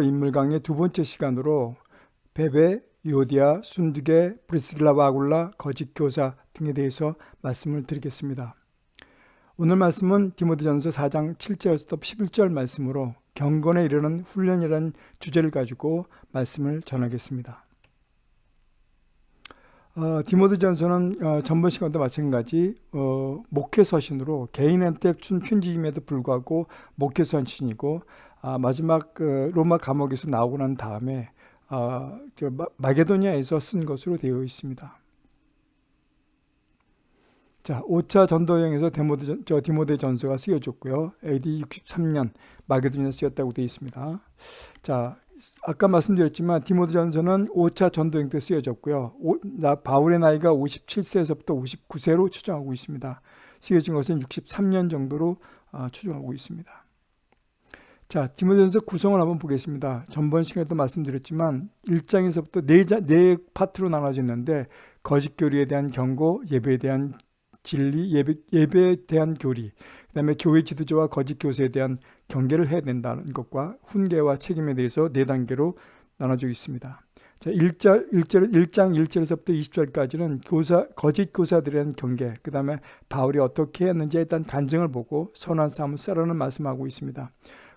인물 강의 두 번째 시간으로 베베, 요디아, 순두개, 브리스길라, 와굴라, 거짓 교사 등에 대해서 말씀을 드리겠습니다. 오늘 말씀은 디모데전서 4장 7절에서 11절 말씀으로 경건에 이르는 훈련이라는 주제를 가지고 말씀을 전하겠습니다. 어, 디모데전서는 어, 전번 시간도 마찬가지 어, 목회 서신으로 개인한테 준 편지임에도 불구하고 목회 서신이고 아, 마지막 그 로마 감옥에서 나오고 난 다음에 아, 그 마 게도니아에서 쓴 것으로 되어 있습니다. 자, 5차 전도여행에서 데모데, 저 디모데 전서가 쓰여졌고요. AD 63년 마게도니아 쓰였다고 되어 있습니다. 자, 아까 말씀드렸지만 디모데 전서는 5차 전도여행 때 쓰여졌고요. 오, 나, 바울의 나이가 57세에서부터 59세로 추정하고 있습니다. 쓰여진 것은 63년 정도로 어, 추정하고 있습니다. 자, 디모데전서 구성을 한번 보겠습니다. 전번 시간에도 말씀드렸지만 1장에서부터 네, 자, 네 파트로 나눠졌는데 거짓 교리에 대한 경고, 예배에 대한 진리, 예배, 예배에 대한 교리, 그 다음에 교회 지도자와 거짓 교사에 대한 경계를 해야 된다는 것과 훈계와 책임에 대해서 네 단계로 나눠져 있습니다. 자, 1절, 1절, 1장 1절에서부터 20절까지는 교사, 거짓 교사들에 대한 경계, 그 다음에 바울이 어떻게 했는지에 일단 간증을 보고 선한 싸움을 싸라는 말씀하고 있습니다.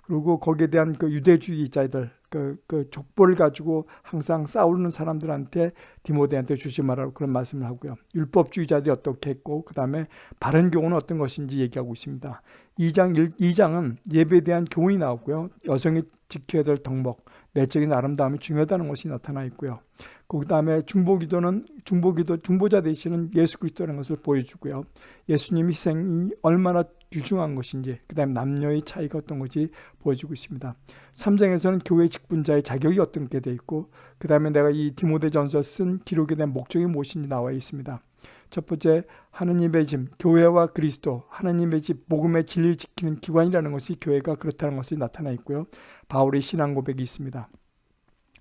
그리고 거기에 대한 그 유대주의자들 그, 그 족보를 가지고 항상 싸우는 사람들한테 디모데한테 주지 말라고 그런 말씀을 하고요. 율법주의자들이 어떻게 했고 그 다음에 바른 교훈은 어떤 것인지 얘기하고 있습니다. 2장 1, 2장은 예배에 대한 교훈이 나오고요. 여성이 지켜야 될 덕목, 내적인 아름다움이 중요하다는 것이 나타나 있고요. 그 다음에 중보기도는 중보기도 중보자 되시는 예수 그리스도라는 것을 보여주고요. 예수님 희생이 얼마나 유중한 것인지 그 다음에 남녀의 차이가 어떤 것이 보여주고 있습니다. 3장에서는 교회 직분자의 자격이 어떤 게돼 있고 그 다음에 내가 이 디모데전서 쓴 기록에 대한 목적이 무엇인지 나와 있습니다. 첫 번째 하느님의 집, 교회와 그리스도, 하느님의 집, 복음의 진리를 지키는 기관이라는 것이 교회가 그렇다는 것이 나타나 있고요. 바울의 신앙 고백이 있습니다.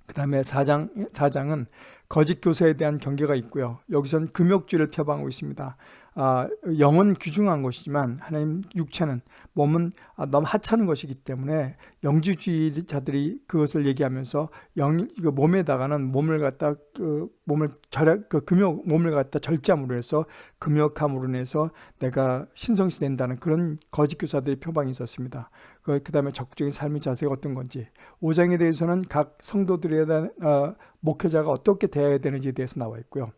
그 다음에 4장, 4장은 거짓 교사에 대한 경계가 있고요. 여기서는 금욕주의를 표방하고 있습니다. 아, 영은 귀중한 것이지만 하나님 육체는 몸은 아, 너무 하찮은 것이기 때문에 영지주의자들이 그것을 얘기하면서 영, 그 몸에다가는 몸을 갖다 그 몸을 절약 그 금욕 몸을 갖다 절제함으로 해서 금욕함으로 인해서 내가 신성시 된다는 그런 거짓 교사들의 표방이 있었습니다. 그, 그 다음에 적극적인 삶의 자세가 어떤 건지 5장에 대해서는 각 성도들에 대한 어, 목회자가 어떻게 대해야 되는지에 대해서 나와 있고요.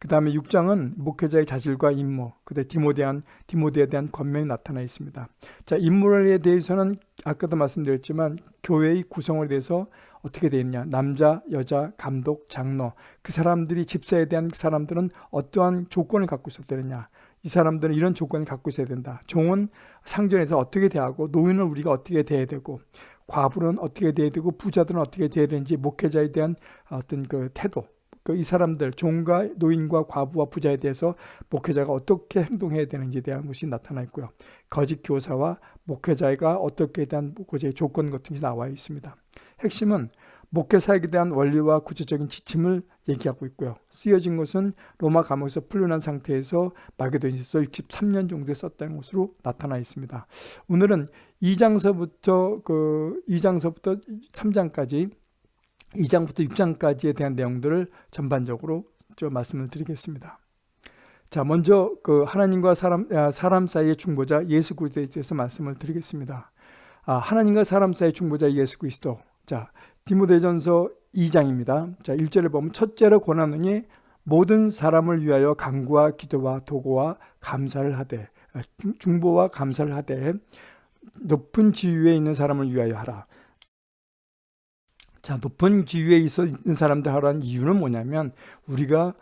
그 다음에 6장은 목회자의 자질과 임무, 그다음 디모데한 디모데에 대한 권면이 나타나 있습니다. 자, 임무에 대해서는 아까도 말씀드렸지만 교회의 구성에 대해서 어떻게 되어 있냐 남자, 여자, 감독, 장로 그 사람들이 집사에 대한 그 사람들은 어떠한 조건을 갖고 되느냐 이 사람들은 이런 조건을 갖고 있어야 된다. 종은 상전에서 어떻게 대하고 노인은 우리가 어떻게 대해야 되고 과부는 어떻게 대해야 되고 부자들은 어떻게 대해야 되는지 목회자에 대한 어떤 그 태도 그 이 사람들 종과 노인과 과부와 부자에 대해서 목회자가 어떻게 행동해야 되는지에 대한 것이 나타나 있고요. 거짓 교사와 목회자가 어떻게 대한 목회자의 조건 같은 게 나와 있습니다. 핵심은 목회 사역에 대한 원리와 구체적인 지침을 얘기하고 있고요. 쓰여진 것은 로마 감옥에서 풀려난 상태에서 마게도니아서 63년 정도에 썼다는 것으로 나타나 있습니다. 오늘은 2장서부터 그 2장서부터 3장까지 2장부터 6장까지에 대한 내용들을 전반적으로 좀 말씀을 드리겠습니다. 자, 먼저 그 하나님과 사람, 아, 사람 사이의 중보자 예수 그리스도에 대해서 말씀을 드리겠습니다. 아, 하나님과 사람 사이의 중보자 예수 그리스도. 자, 디모데전서 2장입니다. 자, 1절을 보면 첫째로 권하노니 모든 사람을 위하여 강구와 기도와 도구와 감사를 하되 아, 중보와 감사를 하되 높은 지위에 있는 사람을 위하여 하라. 자, 높은 지위에 있어 있는 사람들 하라는 이유는 뭐냐면 우리가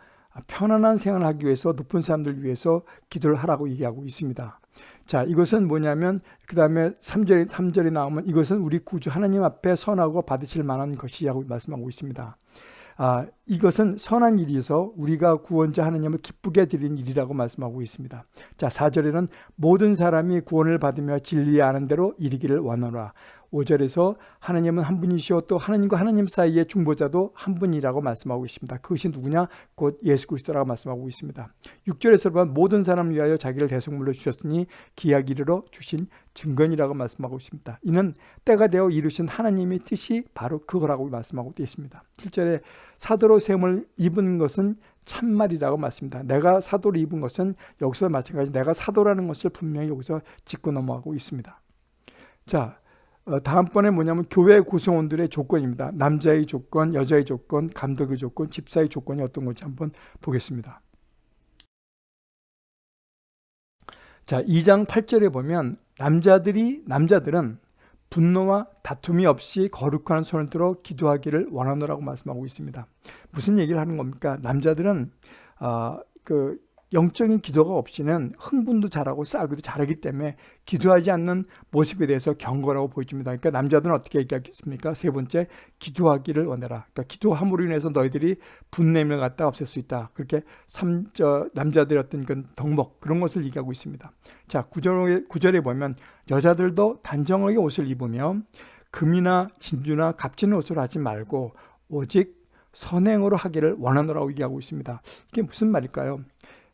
편안한 생활을 하기 위해서 높은 사람들 위해서 기도를 하라고 얘기하고 있습니다. 자, 이것은 뭐냐면 그 다음에 3절에, 3절에 나오면 이것은 우리 구주 하나님 앞에 선하고 받으실 만한 것이라고 말씀하고 있습니다. 아, 이것은 선한 일이어서 우리가 구원자 하나님을 기쁘게 드린 일이라고 말씀하고 있습니다. 자, 4절에는 모든 사람이 구원을 받으며 진리에 아는 대로 이르기를 원하라. 5절에서 하나님은 한 분이시오 또 하나님과 하나님 사이의 중보자도 한 분이라고 말씀하고 있습니다. 그것이 누구냐? 곧 예수 그리스도라고 말씀하고 있습니다. 6절에서 보면 모든 사람을 위하여 자기를 대속물로 주셨으니 기약 이르러 주신 증거이라고 말씀하고 있습니다. 이는 때가 되어 이루신 하나님의 뜻이 바로 그거라고 말씀하고 있습니다. 7절에 사도로 세움을 입은 것은 참말이라고 말씀니다 내가 사도를 입은 것은 여기서 마찬가지 내가 사도라는 것을 분명히 여기서 짚고 넘어가고 있습니다. 자, 어, 다음번에 뭐냐면 교회 구성원들의 조건입니다. 남자의 조건, 여자의 조건, 감독의 조건, 집사의 조건이 어떤 건지 한번 보겠습니다. 자, 2장 8절에 보면 남자들이 남자들은 분노와 다툼이 없이 거룩한 손을 들어 기도하기를 원하노라고 말씀하고 있습니다. 무슨 얘기를 하는 겁니까? 남자들은 어, 그 영적인 기도가 없이는 흥분도 잘하고 싸우기도 잘하기 때문에 기도하지 않는 모습에 대해서 경고라고 보여줍니다. 그러니까 남자들은 어떻게 얘기하겠습니까? 세 번째, 기도하기를 원해라. 그러니까 기도함으로 인해서 너희들이 분냄을 갖다 없앨 수 있다. 그렇게 삼, 저, 남자들의 어떤 그 덕목, 그런 것을 얘기하고 있습니다. 자, 구절에, 구절에 보면 여자들도 단정하게 옷을 입으며 금이나 진주나 값지는 옷을 하지 말고 오직 선행으로 하기를 원하노라고 얘기하고 있습니다. 이게 무슨 말일까요?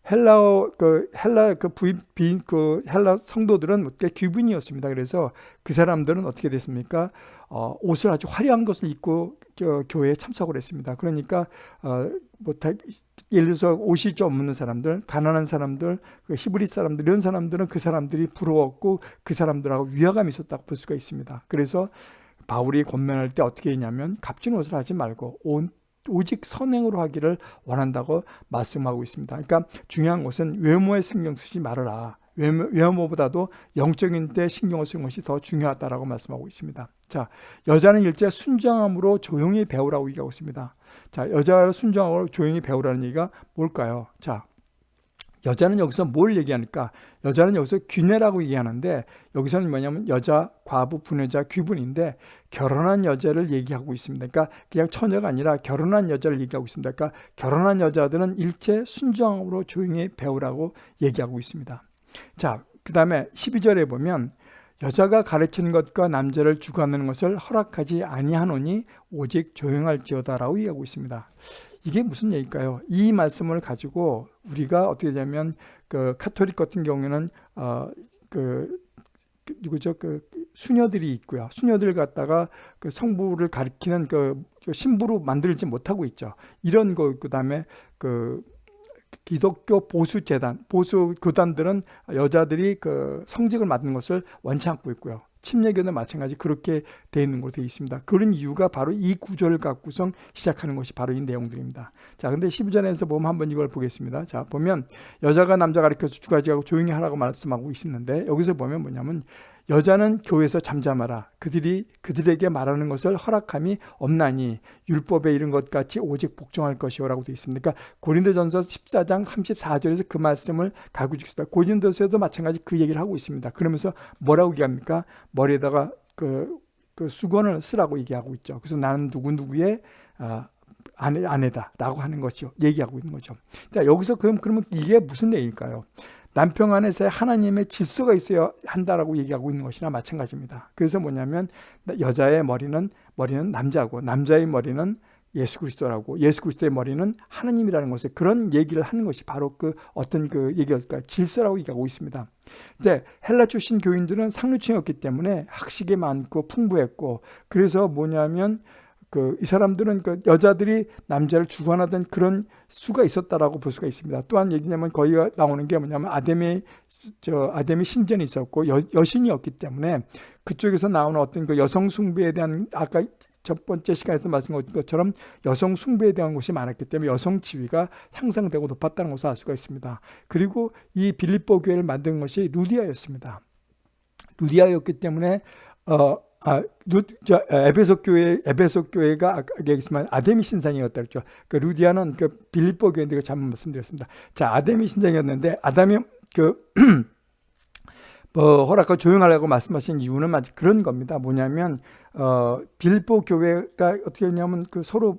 헬라어 그 헬라 그 부인 그 헬라 성도들은 귀분이었습니다. 그래서 그 사람들은 어떻게 됐습니까? 어, 옷을 아주 화려한 것을 입고 저, 교회에 참석을 했습니다. 그러니까 어, 뭐 다, 예를 들어서 옷이 좀 없는 사람들, 가난한 사람들, 그 히브리 사람들 이런 사람들은 그 사람들이 부러웠고 그 사람들하고 위화감이 있었다고 볼 수가 있습니다. 그래서 바울이 권면할 때 어떻게 했냐면 값진 옷을 하지 말고 온 오직 선행으로 하기를 원한다고 말씀하고 있습니다. 그러니까 중요한 것은 외모에 신경 쓰지 말아라. 외모, 보다도 영적인 때 신경을 쓰는 것이 더 중요하다라고 말씀하고 있습니다. 자, 여자는 일제 순정함으로 조용히 배우라고 얘기하고 있습니다. 자, 여자를 순정함으로 조용히 배우라는 얘기가 뭘까요? 자, 여자는 여기서 뭘 얘기하니까 여자는 여기서 귀내라고 얘기하는데 여기서는 뭐냐면 여자, 과부, 분여자, 귀분인데 결혼한 여자를 얘기하고 있습니다. 그러니까 그냥 처녀가 아니라 결혼한 여자를 얘기하고 있습니다. 그러니까 결혼한 여자들은 일체 순정으로 조용히 배우라고 얘기하고 있습니다. 자, 그 다음에 12절에 보면 여자가 가르치는 것과 남자를 주관하는 것을 허락하지 아니하노니 오직 조용할지어다라고 얘기하고 있습니다. 이게 무슨 얘기일까요? 이 말씀을 가지고 우리가 어떻게 되냐면 그 카톨릭 같은 경우에는 어그 그 누구죠? 그 수녀들이 있고요. 수녀들 갖다가 그 성부를 가리키는 그 신부로 만들지 못하고 있죠. 이런 거 그다음에 그 기독교 보수 재단, 보수 교단들은 여자들이 그 성직을 맡는 것을 원치 않고 있고요. 침례교는 마찬가지 그렇게 되어 있는 걸로 되어 있습니다. 그런 이유가 바로 이 구조를 갖고서 시작하는 것이 바로 이 내용들입니다. 자, 근데 12절에서 보면 한번 이걸 보겠습니다. 자, 보면 여자가 남자 가르쳐서 두 가지하고 조용히 하라고 말씀하고 있었는데 여기서 보면 뭐냐면 여자는 교회에서 잠잠하라. 그들이 그들에게 말하는 것을 허락함이 없나니 율법에 이른 것 같이 오직 복종할 것이오라고 되어 있습니다. 그러니까 고린도전서 14장 34절에서 그 말씀을 가고 있습니다. 고린도서에도 마찬가지 그 얘기를 하고 있습니다. 그러면서 뭐라고 얘기합니까? 머리에다가 그, 그 수건을 쓰라고 얘기하고 있죠. 그래서 나는 누구누구의 아, 아내, 아내다라고 하는 것이죠. 얘기하고 있는 거죠. 자, 여기서 그럼, 그러면 이게 무슨 내용일까요? 남편 안에서 하나님의 질서가 있어야 한다라고 얘기하고 있는 것이나 마찬가지입니다. 그래서 뭐냐면 여자의 머리는 머리는 남자고 남자의 머리는 예수 그리스도라고 예수 그리스도의 머리는 하나님이라는 것에 그런 얘기를 하는 것이 바로 그 어떤 그 얘기일까 질서라고 얘기하고 있습니다. 근데 헬라 출신 교인들은 상류층이었기 때문에 학식이 많고 풍부했고 그래서 뭐냐면 그 이 사람들은 그 여자들이 남자를 주관하던 그런 수가 있었다라고 볼 수가 있습니다. 또한 얘기냐면 거기가 나오는 게 뭐냐면 아담의 저 아담의 신전이 있었고 여, 여신이었기 때문에 그쪽에서 나오는 어떤 그 여성 숭배에 대한 아까 첫 번째 시간에서 말씀드린 것처럼 여성 숭배에 대한 것이 많았기 때문에 여성 지위가 향상되고 높았다는 것을 알 수가 있습니다. 그리고 이 빌립보 교회를 만든 것이 루디아였습니다. 루디아였기 때문에 어, 아, 저, 에베소 교회, 에베소 교회가 아까 얘기했지만 아데미 신상이었다 그랬죠. 그 루디아는 그 빌립보 교회인데 잘못 말씀드렸습니다. 자, 아데미 신상이었는데 아담이 그, 뭐, 허락하고 조용하라고 말씀하신 이유는 마치 그런 겁니다. 뭐냐면, 어, 빌립보 교회가 어떻게 했냐면 그 서로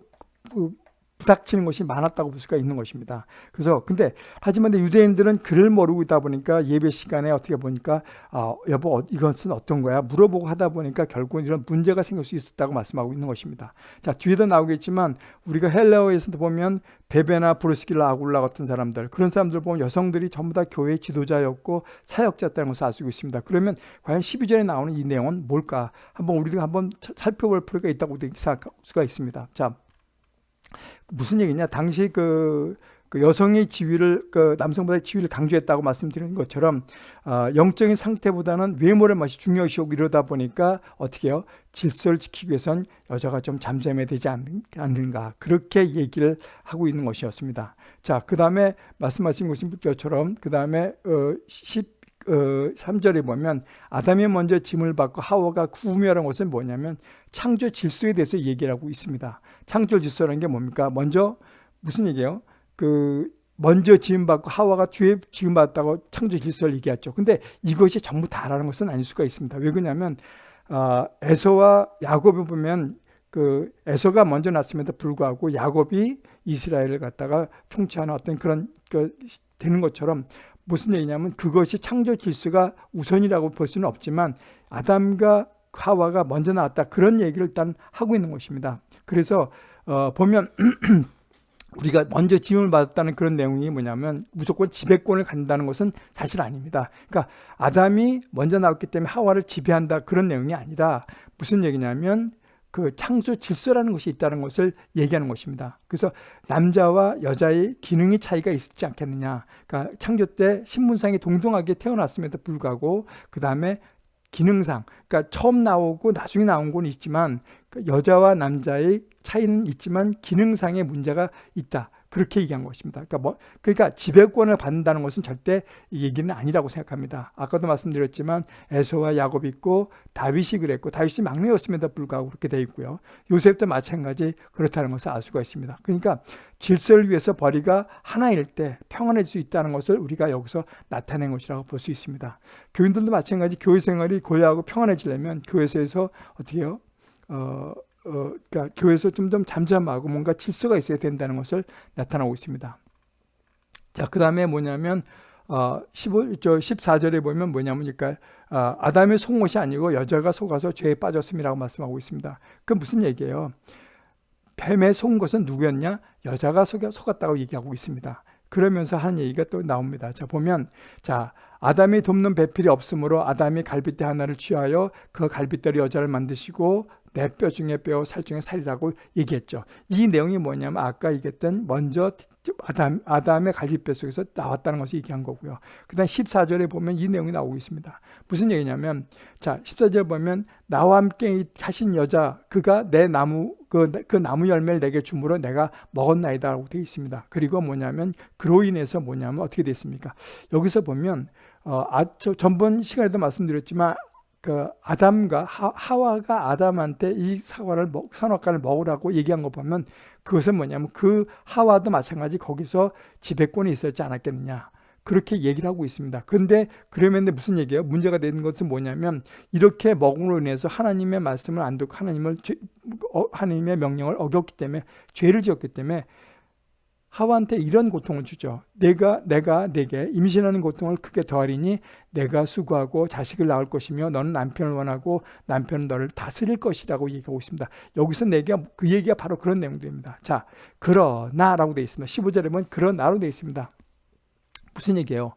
그 부닥치는 것이 많았다고 볼 수가 있는 것입니다. 그래서 근데 하지만 유대인들은 글을 모르고 있다 보니까 예배 시간에 어떻게 보니까 아, 여보 어, 이것은 어떤 거야 물어보고 하다 보니까 결국 이런 문제가 생길 수 있었다고 말씀하고 있는 것입니다. 자 뒤에도 나오겠지만 우리가 헬라어에서 보면 베베나 브루스길라 아굴라 같은 사람들 그런 사람들 보면 여성들이 전부 다 교회 지도자였고 사역자였다는 것을 알 수 있습니다. 그러면 과연 12절에 나오는 이 내용은 뭘까? 한번 우리가 한번 살펴볼 필요가 있다고 생각할 수가 있습니다. 자 무슨 얘기냐? 당시 그, 그 여성의 지위를 그 남성보다 지위를 강조했다고 말씀드린 것처럼 어, 영적인 상태보다는 외모를 맛이 중요시하고 이러다 보니까 어떻게 해요? 질서를 지키기 위해선 여자가 좀 잠잠해야 되지 않는가 그렇게 얘기를 하고 있는 것이었습니다. 자, 그 다음에 말씀하신 것처럼 그 다음에 어, 10 어, 3절에 보면 아담이 먼저 짐을 받고 하와가 구우며라는 것은 뭐냐면 창조 질서에 대해서 얘기를 하고 있습니다. 창조 질서라는 게 뭡니까? 먼저 무슨 얘기예요? 그 먼저 지음받고 하와가 뒤에 지음받았다고 창조 질서를 얘기했죠. 근데 이것이 전부 다라는 것은 아닐 수가 있습니다. 왜 그러냐면 아, 에서와 야곱을 보면 그 에서가 먼저 났음에도 불구하고 야곱이 이스라엘을 갖다가 통치하는 어떤 그런 그 되는 것처럼 무슨 얘기냐면 그것이 창조 질서가 우선이라고 볼 수는 없지만 아담과 하와가 먼저 나왔다 그런 얘기를 일단 하고 있는 것입니다. 그래서 어, 보면 우리가 먼저 지음을 받았다는 그런 내용이 뭐냐면 무조건 지배권을 갖는다는 것은 사실 아닙니다. 그러니까 아담이 먼저 나왔기 때문에 하와를 지배한다 그런 내용이 아니라 무슨 얘기냐면 그 창조 질서라는 것이 있다는 것을 얘기하는 것입니다. 그래서 남자와 여자의 기능의 차이가 있지 않겠느냐. 그러니까 창조 때 신분상이 동등하게 태어났음에도 불구하고 그 다음에 기능상, 그러니까 처음 나오고 나중에 나온 건 있지만 그 여자와 남자의 차이는 있지만 기능상의 문제가 있다. 그렇게 얘기한 것입니다. 그러니까 뭐 그러니까 지배권을 받는다는 것은 절대 이 얘기는 아니라고 생각합니다. 아까도 말씀드렸지만 에서와 야곱이 있고 다윗이 그랬고 다윗이 막내였음에도 불구하고 그렇게 돼 있고요. 요셉도 마찬가지 그렇다는 것을 알 수가 있습니다. 그러니까 질서를 위해서 벌이가 하나일 때 평안해질 수 있다는 것을 우리가 여기서 나타낸 것이라고 볼 수 있습니다. 교인들도 마찬가지 교회 생활이 고요하고 평안해지려면 교회에서 어떻게 해요? 어, 어, 그러니까 교회에서 좀더 잠잠하고 뭔가 질서가 있어야 된다는 것을 나타나고 있습니다. 자, 그 다음에 뭐냐면, 어, 15, 저 14절에 보면 뭐냐면, 그러니까, 어, 아담의 속옷이 아니고 여자가 속아서 죄에 빠졌음이라고 말씀하고 있습니다. 그 무슨 얘기예요? 뱀의 속은 것은 누구였냐? 여자가 속았다고 얘기하고 있습니다. 그러면서 하는 얘기가 또 나옵니다. 자, 보면, 자, 아담이 돕는 배필이 없으므로 아담이 갈빗대 하나를 취하여 그 갈빗대로 여자를 만드시고 내 뼈 중에 뼈, 살 중에 살이라고 얘기했죠. 이 내용이 뭐냐면 아까 얘기했던 먼저 아담, 아담의 갈비뼈 속에서 나왔다는 것을 얘기한 거고요. 그 다음 14절에 보면 이 내용이 나오고 있습니다. 무슨 얘기냐면 자 14절 보면 나와 함께 하신 여자 그가 내 나무 그, 그 나무 열매를 내게 주므로 내가 먹었나이다 라고 되어 있습니다. 그리고 뭐냐면 그로 인해서 뭐냐면 어떻게 됐습니까? 여기서 보면 어, 아, 저, 전번 시간에도 말씀드렸지만 그 아담과 하, 와가 아담한테 이 사과를 먹, 선악과를 먹으라고 얘기한 거 보면 그것은 뭐냐면 그 하와도 마찬가지 거기서 지배권이 있었지 않았겠느냐 그렇게 얘기를 하고 있습니다. 그런데 그러면 무슨 얘기예요? 문제가 되는 것은 뭐냐면 이렇게 먹음으로 인해서 하나님의 말씀을 안 듣고 하나님을 어, 하나님의 명령을 어겼기 때문에 죄를 지었기 때문에 하와한테 이런 고통을 주죠. 내가 내가 내게 임신하는 고통을 크게 더하리니 내가 수고하고 자식을 낳을 것이며 너는 남편을 원하고 남편은 너를 다스릴 것이라고 얘기하고 있습니다. 여기서 내가 그 얘기가 바로 그런 내용들입니다. 자, 그러나라고 되어 있습니다. 15절에 보면 그러나로 되어 있습니다. 무슨 얘기예요?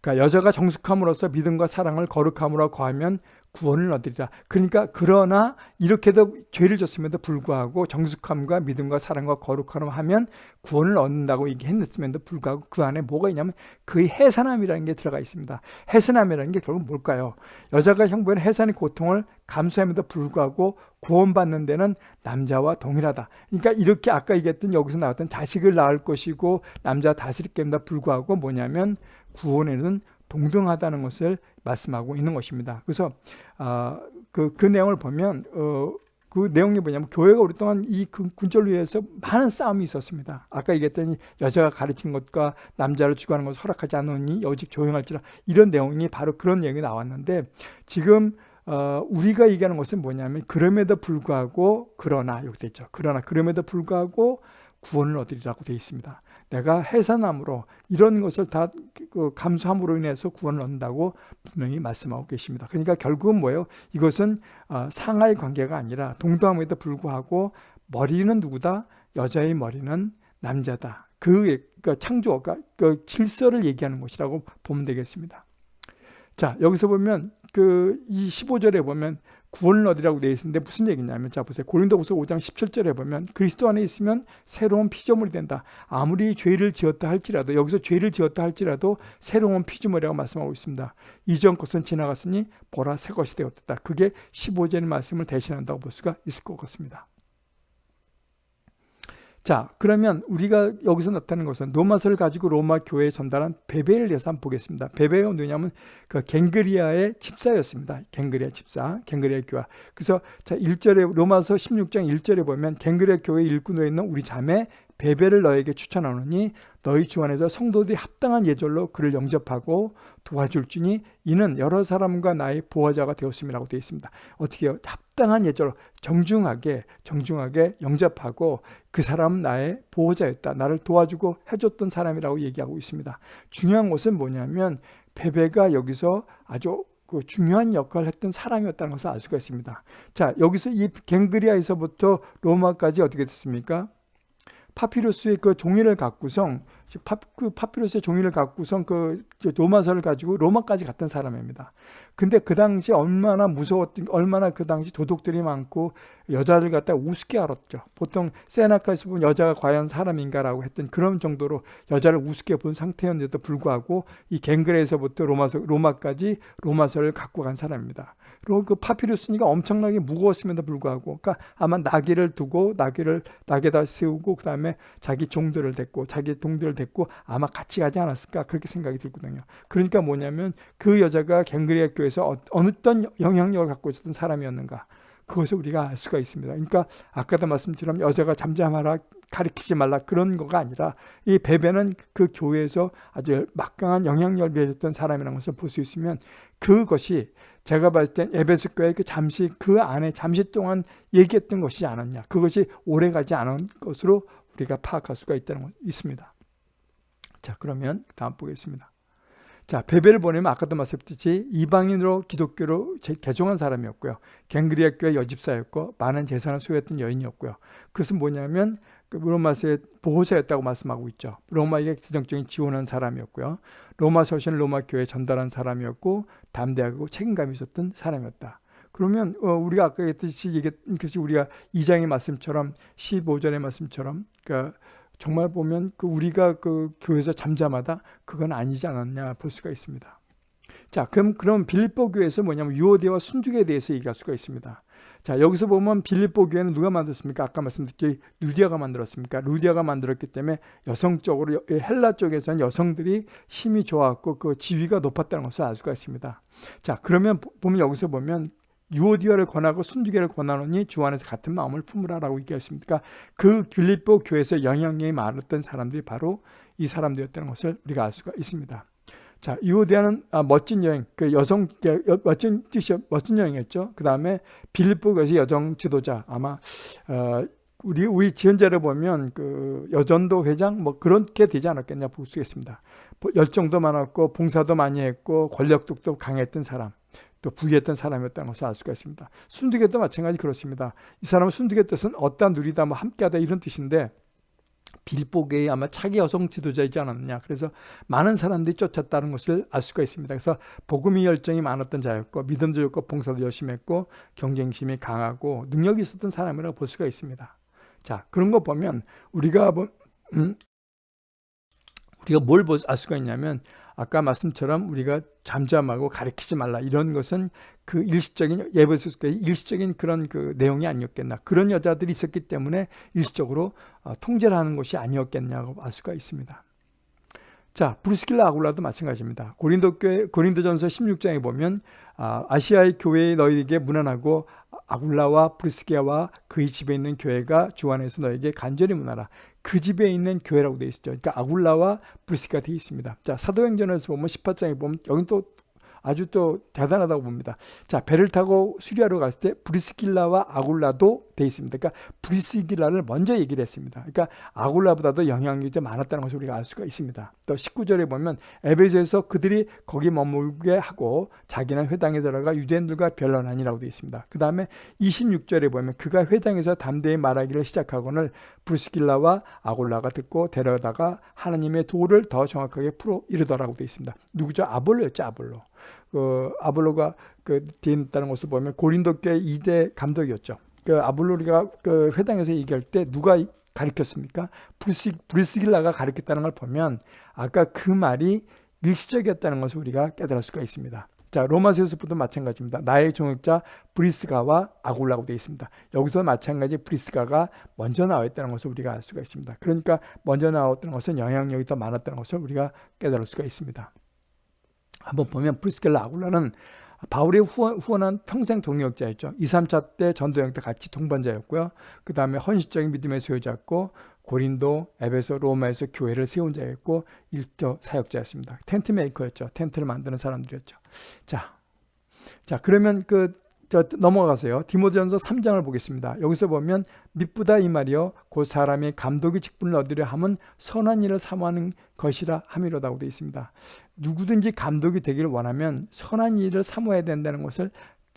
그러니까 여자가 정숙함으로써 믿음과 사랑을 거룩함으로 거하면 구원을 얻으리라. 그러니까 그러나 이렇게도 죄를 졌음에도 불구하고 정숙함과 믿음과 사랑과 거룩함을 하면 구원을 얻는다고 얘기했음에도 불구하고 그 안에 뭐가 있냐면 그의 해산함이라는 게 들어가 있습니다. 해산함이라는 게 결국 뭘까요? 여자가 형부는 해산의 고통을 감수함에도 불구하고 구원받는 데는 남자와 동일하다. 그러니까 이렇게 아까 얘기했던 여기서 나왔던 자식을 낳을 것이고 남자 다스릴 게임다 불구하고 뭐냐면 구원에는 동등하다는 것을 말씀하고 있는 것입니다. 그래서 어, 그, 그 내용을 보면 어, 그 내용이 뭐냐면 교회가 오랫동안 이 군절을 위해서 많은 싸움이 있었습니다. 아까 얘기했던 여자가 가르친 것과 남자를 주관하는 것을 허락하지 않으니 여직 조용할지라 이런 내용이 바로 그런 내용이 나왔는데 지금 어, 우리가 얘기하는 것은 뭐냐면 그럼에도 불구하고 그러나 여기 있죠. 그러나 그럼에도 불구하고 구원을 얻으리라고 되어 있습니다. 내가 해산함으로 이런 것을 다그 감수함으로 인해서 구원을 얻는다고 분명히 말씀하고 계십니다. 그러니까 결국은 뭐예요? 이것은 어, 상하의 관계가 아니라 동등함에도 불구하고 머리는 누구다? 여자의 머리는 남자다. 그, 그 창조, 그 질서를 얘기하는 것이라고 보면 되겠습니다. 자, 여기서 보면 그 이 15절에 보면 구원을 얻으라고 되어 있는데 무슨 얘기냐면 자 보세요. 고린도후서 5장 17절에 보면 그리스도 안에 있으면 새로운 피조물이 된다. 아무리 죄를 지었다 할지라도 여기서 죄를 지었다 할지라도 새로운 피조물이라고 말씀하고 있습니다. 이전 것은 지나갔으니 보라 새 것이 되었다. 그게 15절의 말씀을 대신한다고 볼 수가 있을 것 같습니다. 자 그러면 우리가 여기서 나타나는 것은 로마서를 가지고 로마 교회에 전달한 베베를 대해서 한번 보겠습니다. 베베가 누구냐면 그 갱그리아의 집사였습니다. 갱그리아 집사, 갱그리아 교회. 그래서 자 1절에 로마서 16장 1절에 보면 갱그리아 교회 일꾼으로 있는 우리 자매 베베를 너에게 추천하노니 너희 주 안에서 성도들이 합당한 예절로 그를 영접하고 도와줄지니 이는 여러 사람과 나의 보호자가 되었음이라고 되어 있습니다. 어떻게 요 합당한 예절로 정중하게 정중하게 영접하고 그 사람은 나의 보호자였다. 나를 도와주고 해줬던 사람이라고 얘기하고 있습니다. 중요한 것은 뭐냐면 베베가 여기서 아주 그 중요한 역할을 했던 사람이었다는 것을 알 수가 있습니다. 자 여기서 이 갱그리아에서부터 로마까지 어떻게 됐습니까? 파피루스의 그 종이를 갖고선 파, 그 파피루스의 종이를 갖고선 그 로마서를 가지고 로마까지 갔던 사람입니다. 근데 그 당시 얼마나 무서웠던 얼마나 그 당시 도둑들이 많고 여자들 갖다 우습게 알았죠. 보통 세나카에서 본 여자가 과연 사람인가라고 했던 그런 정도로 여자를 우습게 본 상태였는데도 불구하고 이 갱그레에서부터 로마서 로마까지 로마서를 갖고 간 사람입니다. 그리고 그 파피루스니까 엄청나게 무거웠음에도 불구하고 그러니까 아마 나귀를 두고 나귀를 나귀에다 세우고 그 다음에 자기 종들을 데리고 자기 동들을 데리고 아마 같이 가지 않았을까 그렇게 생각이 들거든요. 그러니까 뭐냐면 그 여자가 갱그리아 교회에서 어, 어느 어떤 영향력을 갖고 있었던 사람이었는가 그것을 우리가 알 수가 있습니다. 그러니까 아까도 말씀처럼 여자가 잠잠하라 가리키지 말라 그런 거가 아니라 이 베베는 그 교회에서 아주 막강한 영향력을 미쳤던 사람이라는 것을 볼 수 있으면 그것이 제가 봤을 땐 에베소 교회 그 잠시 그 안에 잠시 동안 얘기했던 것이지 않았냐. 그것이 오래 가지 않은 것으로 우리가 파악할 수가 있다는 것 있습니다. 자, 그러면 다음 보겠습니다. 자, 베벨을 보내면 아까도 말씀드렸듯이 이방인으로 기독교로 개종한 사람이었고요. 갱그리아 교회 여집사였고 많은 재산을 소유했던 여인이었고요. 그것은 뭐냐면 그 로마서의 보호자였다고 말씀하고 있죠. 로마에게 지정적인 지원한 사람이었고요. 로마 서신을 로마 교회에 전달한 사람이었고 담대하고 책임감이 있었던 사람이었다. 그러면 어, 우리가 아까 했듯이 얘기했던 것이 우리가 2장의 말씀처럼 15절의 말씀처럼 그러니까 정말 보면 그 우리가 그 교회에서 잠잠하다 그건 아니지 않았냐 볼 수가 있습니다. 자, 그럼 그럼 빌립보 교회에서 뭐냐면 유오대와 순죽에 대해서 얘기할 수가 있습니다. 자, 여기서 보면 빌립보 교회는 누가 만들었습니까? 아까 말씀드렸듯이 루디아가 만들었습니까? 루디아가 만들었기 때문에 여성적으로 헬라 쪽에서는 여성들이 힘이 좋았고 그 지위가 높았다는 것을 알 수가 있습니다. 자, 그러면 보면 여기서 보면 유오디아를 권하고 순주계를 권하노니 주 안에서 같은 마음을 품으라라고 얘기했습니다. 그러니까 그 빌립보 교회에서 영향력이 많았던 사람들이 바로 이 사람들이었다는 것을 우리가 알 수가 있습니다. 자, 유오디아는 아, 멋진 여행, 그 여성 멋진 뜻이 멋진 여행이었죠. 그 다음에 빌립보 교회의 여성 지도자 아마 어, 우리 우리 지원자를 보면 그 여전도 회장 뭐 그렇게 되지 않았겠냐 볼수 있습니다. 열정도 많았고 봉사도 많이 했고 권력도 강했던 사람. 또 부유했던 사람이었다는 것을 알 수가 있습니다. 순두개도 마찬가지 그렇습니다. 이 사람은 순두개 뜻은 얻다 누리다 뭐 함께하다 이런 뜻인데 빌보계의 아마 차기 여성 지도자이지 않았느냐. 그래서 많은 사람들이 쫓았다는 것을 알 수가 있습니다. 그래서 복음이 열정이 많았던 자였고 믿음도 좋고 봉사도 열심히 했고 경쟁심이 강하고 능력이 있었던 사람이라고 볼 수가 있습니다. 자 그런 거 보면 우리가 뭐, 음, 우리가 뭘 알 수가 있냐면 아까 말씀처럼 우리가 잠잠하고 가르치지 말라 이런 것은 그 일시적인 예배소스의 일시적인 그런 그 내용이 아니었겠나 그런 여자들이 있었기 때문에 일시적으로 어, 통제를 하는 것이 아니었겠냐고 알 수가 있습니다. 자 브루스킬라 아굴라도 마찬가지입니다. 고린도 교회 고린도전서 16장에 보면 아, 아시아의 교회에 너희에게 무난하고 아굴라와 브리스게와 그의 집에 있는 교회가 주 안에서 너에게 간절히 문하라. 그 집에 있는 교회라고 되어 있죠. 그러니까 아굴라와 브리스가 되어 있습니다. 자, 사도행전에서 보면 18장에 보면 여기 또 아주 또 대단하다고 봅니다. 자, 배를 타고 수리하러 갔을 때 브리스길라와 아굴라도 돼 있습니다. 그러니까 브리스길라를 먼저 얘기를 했습니다. 그러니까 아굴라보다도 영향력이 좀 많았다는 것을 우리가 알 수가 있습니다. 또 19절에 보면 에베소에서 그들이 거기 머물게 하고 자기는 회당에 들어가 유대인들과 변론하니라고 되어 있습니다. 그 다음에 26절에 보면 그가 회당에서 담대히 말하기를 시작하고는 브리스길라와 아굴라가 듣고 데려다가 하나님의 도를 더 정확하게 풀어 이르더라고 되어 있습니다. 누구죠? 아볼로였죠, 아볼로. 그 아볼로가 그 있다는 것을 보면 고린도 교회 2대 감독이었죠. 그 아볼로가 그 회당에서 얘기할 때 누가 가르쳤습니까? 브리스, 브리스길라가 가르쳤다는 걸 보면 아까 그 말이 일시적이었다는 것을 우리가 깨달을 수가 있습니다. 자, 로마서에서부터 마찬가지입니다. 나의 동역자 브리스가와 아굴라고 되어 있습니다. 여기서 마찬가지 브리스가가 먼저 나와 있다는 것을 우리가 알 수가 있습니다. 그러니까 먼저 나왔다는 것은 영향력이 더 많았다는 것을 우리가 깨달을 수가 있습니다. 한번 보면 브리스겔라 아굴라는 바울의 후원, 후원한 평생 동역자였죠. 2, 3차 때 전도행 때 같이 동반자였고요. 그 다음에 헌신적인 믿음의 소유자였고 고린도, 에베소, 로마에서 교회를 세운 자였고 일터 사역자였습니다. 텐트 메이커였죠. 텐트를 만드는 사람들이었죠. 자, 자 그러면 그 저, 넘어가세요. 디모데전서 3장을 보겠습니다. 여기서 보면 미쁘다 이 말이요 곧 사람이 감독의 직분을 얻으려 함은 선한 일을 사모하는 것이라 함이로다고 되어 있습니다. 누구든지 감독이 되기를 원하면 선한 일을 사모해야 된다는 것을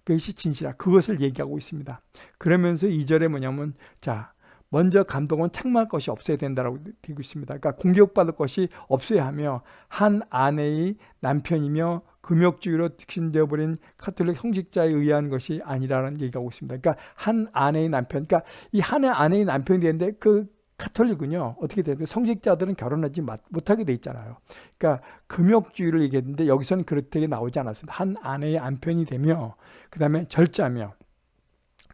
그것이 진실이라 그것을 얘기하고 있습니다. 그러면서 2절에 뭐냐면 자 먼저 감독은 책망할 것이 없어야 된다고 되고 있습니다. 그러니까 공격받을 것이 없어야 하며 한 아내의 남편이며 금욕주의로 득신되어 버린 카톨릭 형직자에 의한 것이 아니라는 얘기하고 있습니다. 그러니까 한 아내의 남편, 그러니까 이한 아내의 남편이 되는데 그 카톨릭은요 어떻게 되면 성직자들은 결혼하지 못하게 돼 있잖아요. 그러니까 금욕주의를 얘기했는데 여기서는 그렇게 나오지 않았습니다. 한 아내의 남편이 되며 그 다음에 절자며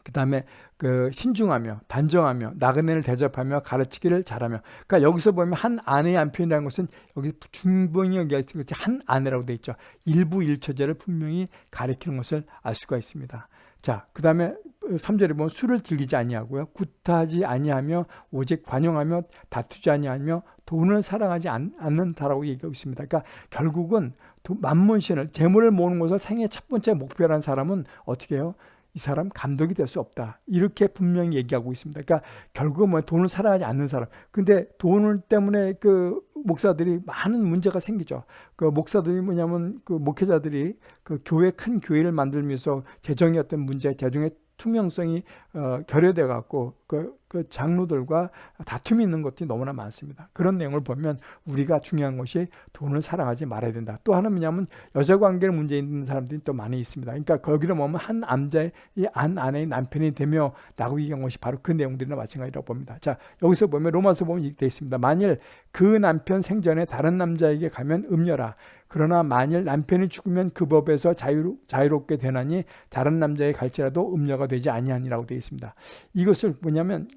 그 다음에 그 신중하며 단정하며 나그네를 대접하며 가르치기를 잘하며. 그러니까 여기서 보면 한 아내의 남편이라는 것은 여기 중분이 얘기했을 것이 한 아내라고 되어 있죠. 일부 일처제를 분명히 가리키는 것을 알 수가 있습니다. 자 그 다음에 3절에 보면 술을 즐기지 아니하고요. 구타하지 아니하며 오직 관용하며 다투지 아니하며 돈을 사랑하지 않, 않는다라고 얘기하고 있습니다. 그러니까 결국은 만문신을 재물을 모으는 것을 생애 첫 번째 목표라는 사람은 어떻게 해요? 이 사람 감독이 될 수 없다. 이렇게 분명히 얘기하고 있습니다. 그러니까 결국은 뭐 돈을 사랑하지 않는 사람. 근데 돈을 때문에 그 목사들이 많은 문제가 생기죠. 그 목사들이 뭐냐면 그 목회자들이 그 교회 큰 교회를 만들면서 재정의 어떤 문제, 재정의 투명성이 어, 결여돼 갖고 그, 그 장로들과 다툼이 있는 것들이 너무나 많습니다. 그런 내용을 보면 우리가 중요한 것이 돈을 사랑하지 말아야 된다. 또 하나는 뭐냐면 여자 관계를 문제 있는 사람들이 또 많이 있습니다. 그러니까 거기를 보면 한 남자의 한 아내의 남편이 되며 나고 얘기한 것이 바로 그 내용들이나 마찬가지라고 봅니다. 자 여기서 보면 로마서 보면 이렇게 되어 있습니다. 만일 그 남편 생전에 다른 남자에게 가면 음녀라. 그러나 만일 남편이 죽으면 그 법에서 자유, 자유롭게 되나니 다른 남자에 갈지라도 음녀가 되지 아니하니라고 되어 있습니다. 이것을 뭐냐면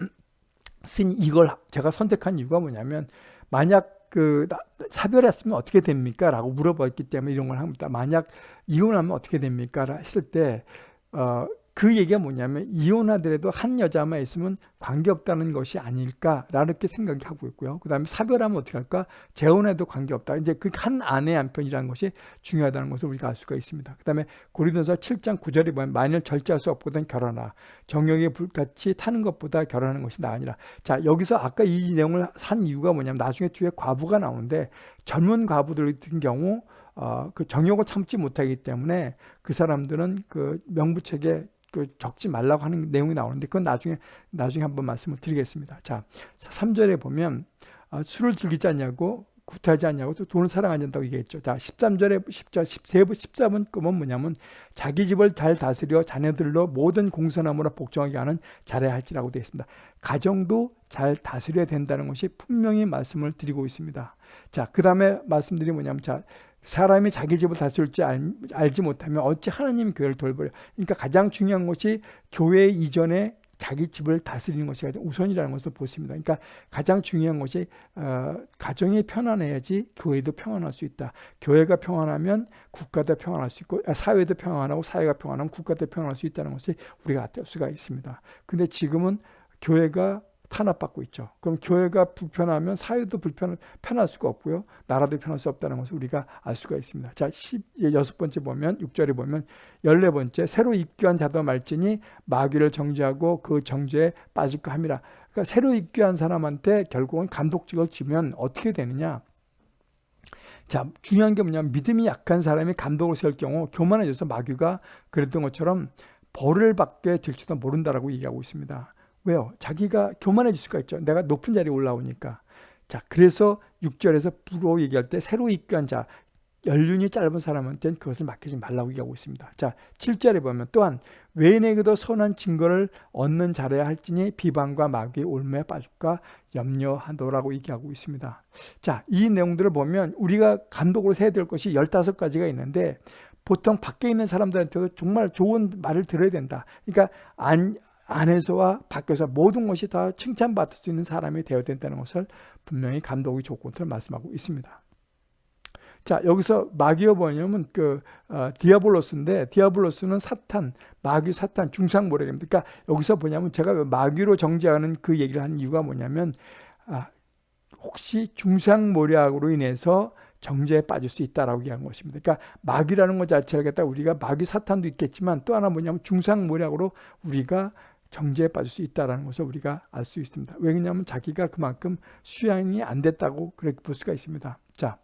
쓴 이걸 제가 선택한 이유가 뭐냐면 만약 그 사별했으면 어떻게 됩니까? 라고 물어봤기 때문에 이런 걸 합니다. 만약 이혼하면 어떻게 됩니까? 했을 때 어, 그 얘기가 뭐냐면 이혼하더라도 한 여자만 있으면 관계없다는 것이 아닐까라는 생각이 하고 있고요. 그 다음에 사별하면 어떻게 할까? 재혼해도 관계없다. 이제 그 한 아내 한 편이라는 것이 중요하다는 것을 우리가 알 수가 있습니다. 그 다음에 고린도서 7장 9절에 보면 만일 절제할 수 없거든 결혼하. 정령의 불같이 타는 것보다 결혼하는 것이 나으니라. 자 여기서 아까 이 내용을 산 이유가 뭐냐면 나중에 뒤에 과부가 나오는데 젊은 과부들 같은 경우 어, 그 정욕을 참지 못하기 때문에 그 사람들은 그 명부책에 그 적지 말라고 하는 내용이 나오는데 그건 나중에 나중에 한번 말씀을 드리겠습니다. 자, 3절에 보면 어, 술을 즐기지 않냐고 구타하지 않냐고 또 돈을 사랑하지 않다고 얘기했죠. 자, 13절에 10절 13번 13번 끄면 뭐냐면 자기 집을 잘 다스려 자녀들로 모든 공선함으로 복종하게 하는 잘해야 할지라고 되어 있습니다. 가정도 잘 다스려야 된다는 것이 분명히 말씀을 드리고 있습니다. 자, 그 다음에 말씀드린 뭐냐면 자, 사람이 자기 집을 다스릴 줄 알, 지 못하면 어찌 하나님 교회를 돌보려. 그러니까 가장 중요한 것이 교회 이전에 자기 집을 다스리는 것이 우선이라는 것을 보습니다. 그러니까 가장 중요한 것이 어, 가정이 편안해야지 교회도 평안할 수 있다. 교회가 평안하면 국가도 평안할 수 있고 아, 사회도 평안하고 사회가 평안하면 국가도 평안할 수 있다는 것이 우리가 알 수가 있습니다. 근데 지금은 교회가 탄압받고 있죠. 그럼 교회가 불편하면 사회도 불편, 편할 수가 없고요. 나라도 편할 수 없다는 것을 우리가 알 수가 있습니다. 자, 16번째 보면, 6절에 보면, 14번째, 새로 입교한 자도 말지니 마귀를 정죄하고 그 정죄에 빠질까 함이라. 그러니까 새로 입교한 사람한테 결국은 감독직을 주면 어떻게 되느냐. 자, 중요한 게 뭐냐면 믿음이 약한 사람이 감독을 세울 경우 교만해져서 마귀가 그랬던 것처럼 벌을 받게 될지도 모른다라고 얘기하고 있습니다. 왜요? 자기가 교만해질 수가 있죠. 내가 높은 자리에 올라오니까. 자, 그래서 6절에서 부로 얘기할 때 새로 입교한 자, 연륜이 짧은 사람한테는 그것을 맡기지 말라고 얘기하고 있습니다. 자, 7절에 보면 또한 외인에게도 선한 증거를 얻는 자라야 할지니 비방과 마귀의 올매에 빠질까 염려하노라고 얘기하고 있습니다. 자, 이 내용들을 보면 우리가 감독으로 세야 될 것이 15가지가 있는데 보통 밖에 있는 사람들한테도 정말 좋은 말을 들어야 된다. 그러니까 안, 안에서와 밖에서 모든 것이 다 칭찬받을 수 있는 사람이 되어야 된다는 것을 분명히 감독의 조건을 말씀하고 있습니다. 자 여기서 마귀어 뭐냐면 그 어, διάβολος인데 διάβολος는 사탄, 마귀 사탄 중상모략입니다. 그러니까 여기서 뭐냐면 제가 마귀로 정죄하는 그 얘기를 한 이유가 뭐냐면 아, 혹시 중상모략으로 인해서 정죄에 빠질 수 있다라고 얘기한 것입니다. 그러니까 마귀라는 것 자체를 갖다 우리가 마귀 사탄도 있겠지만 또 하나 뭐냐면 중상모략으로 우리가 정죄에 빠질 수 있다는 것을 우리가 알 수 있습니다. 왜냐하면 자기가 그만큼 수양이 안 됐다고 그렇게 볼 수가 있습니다. 자,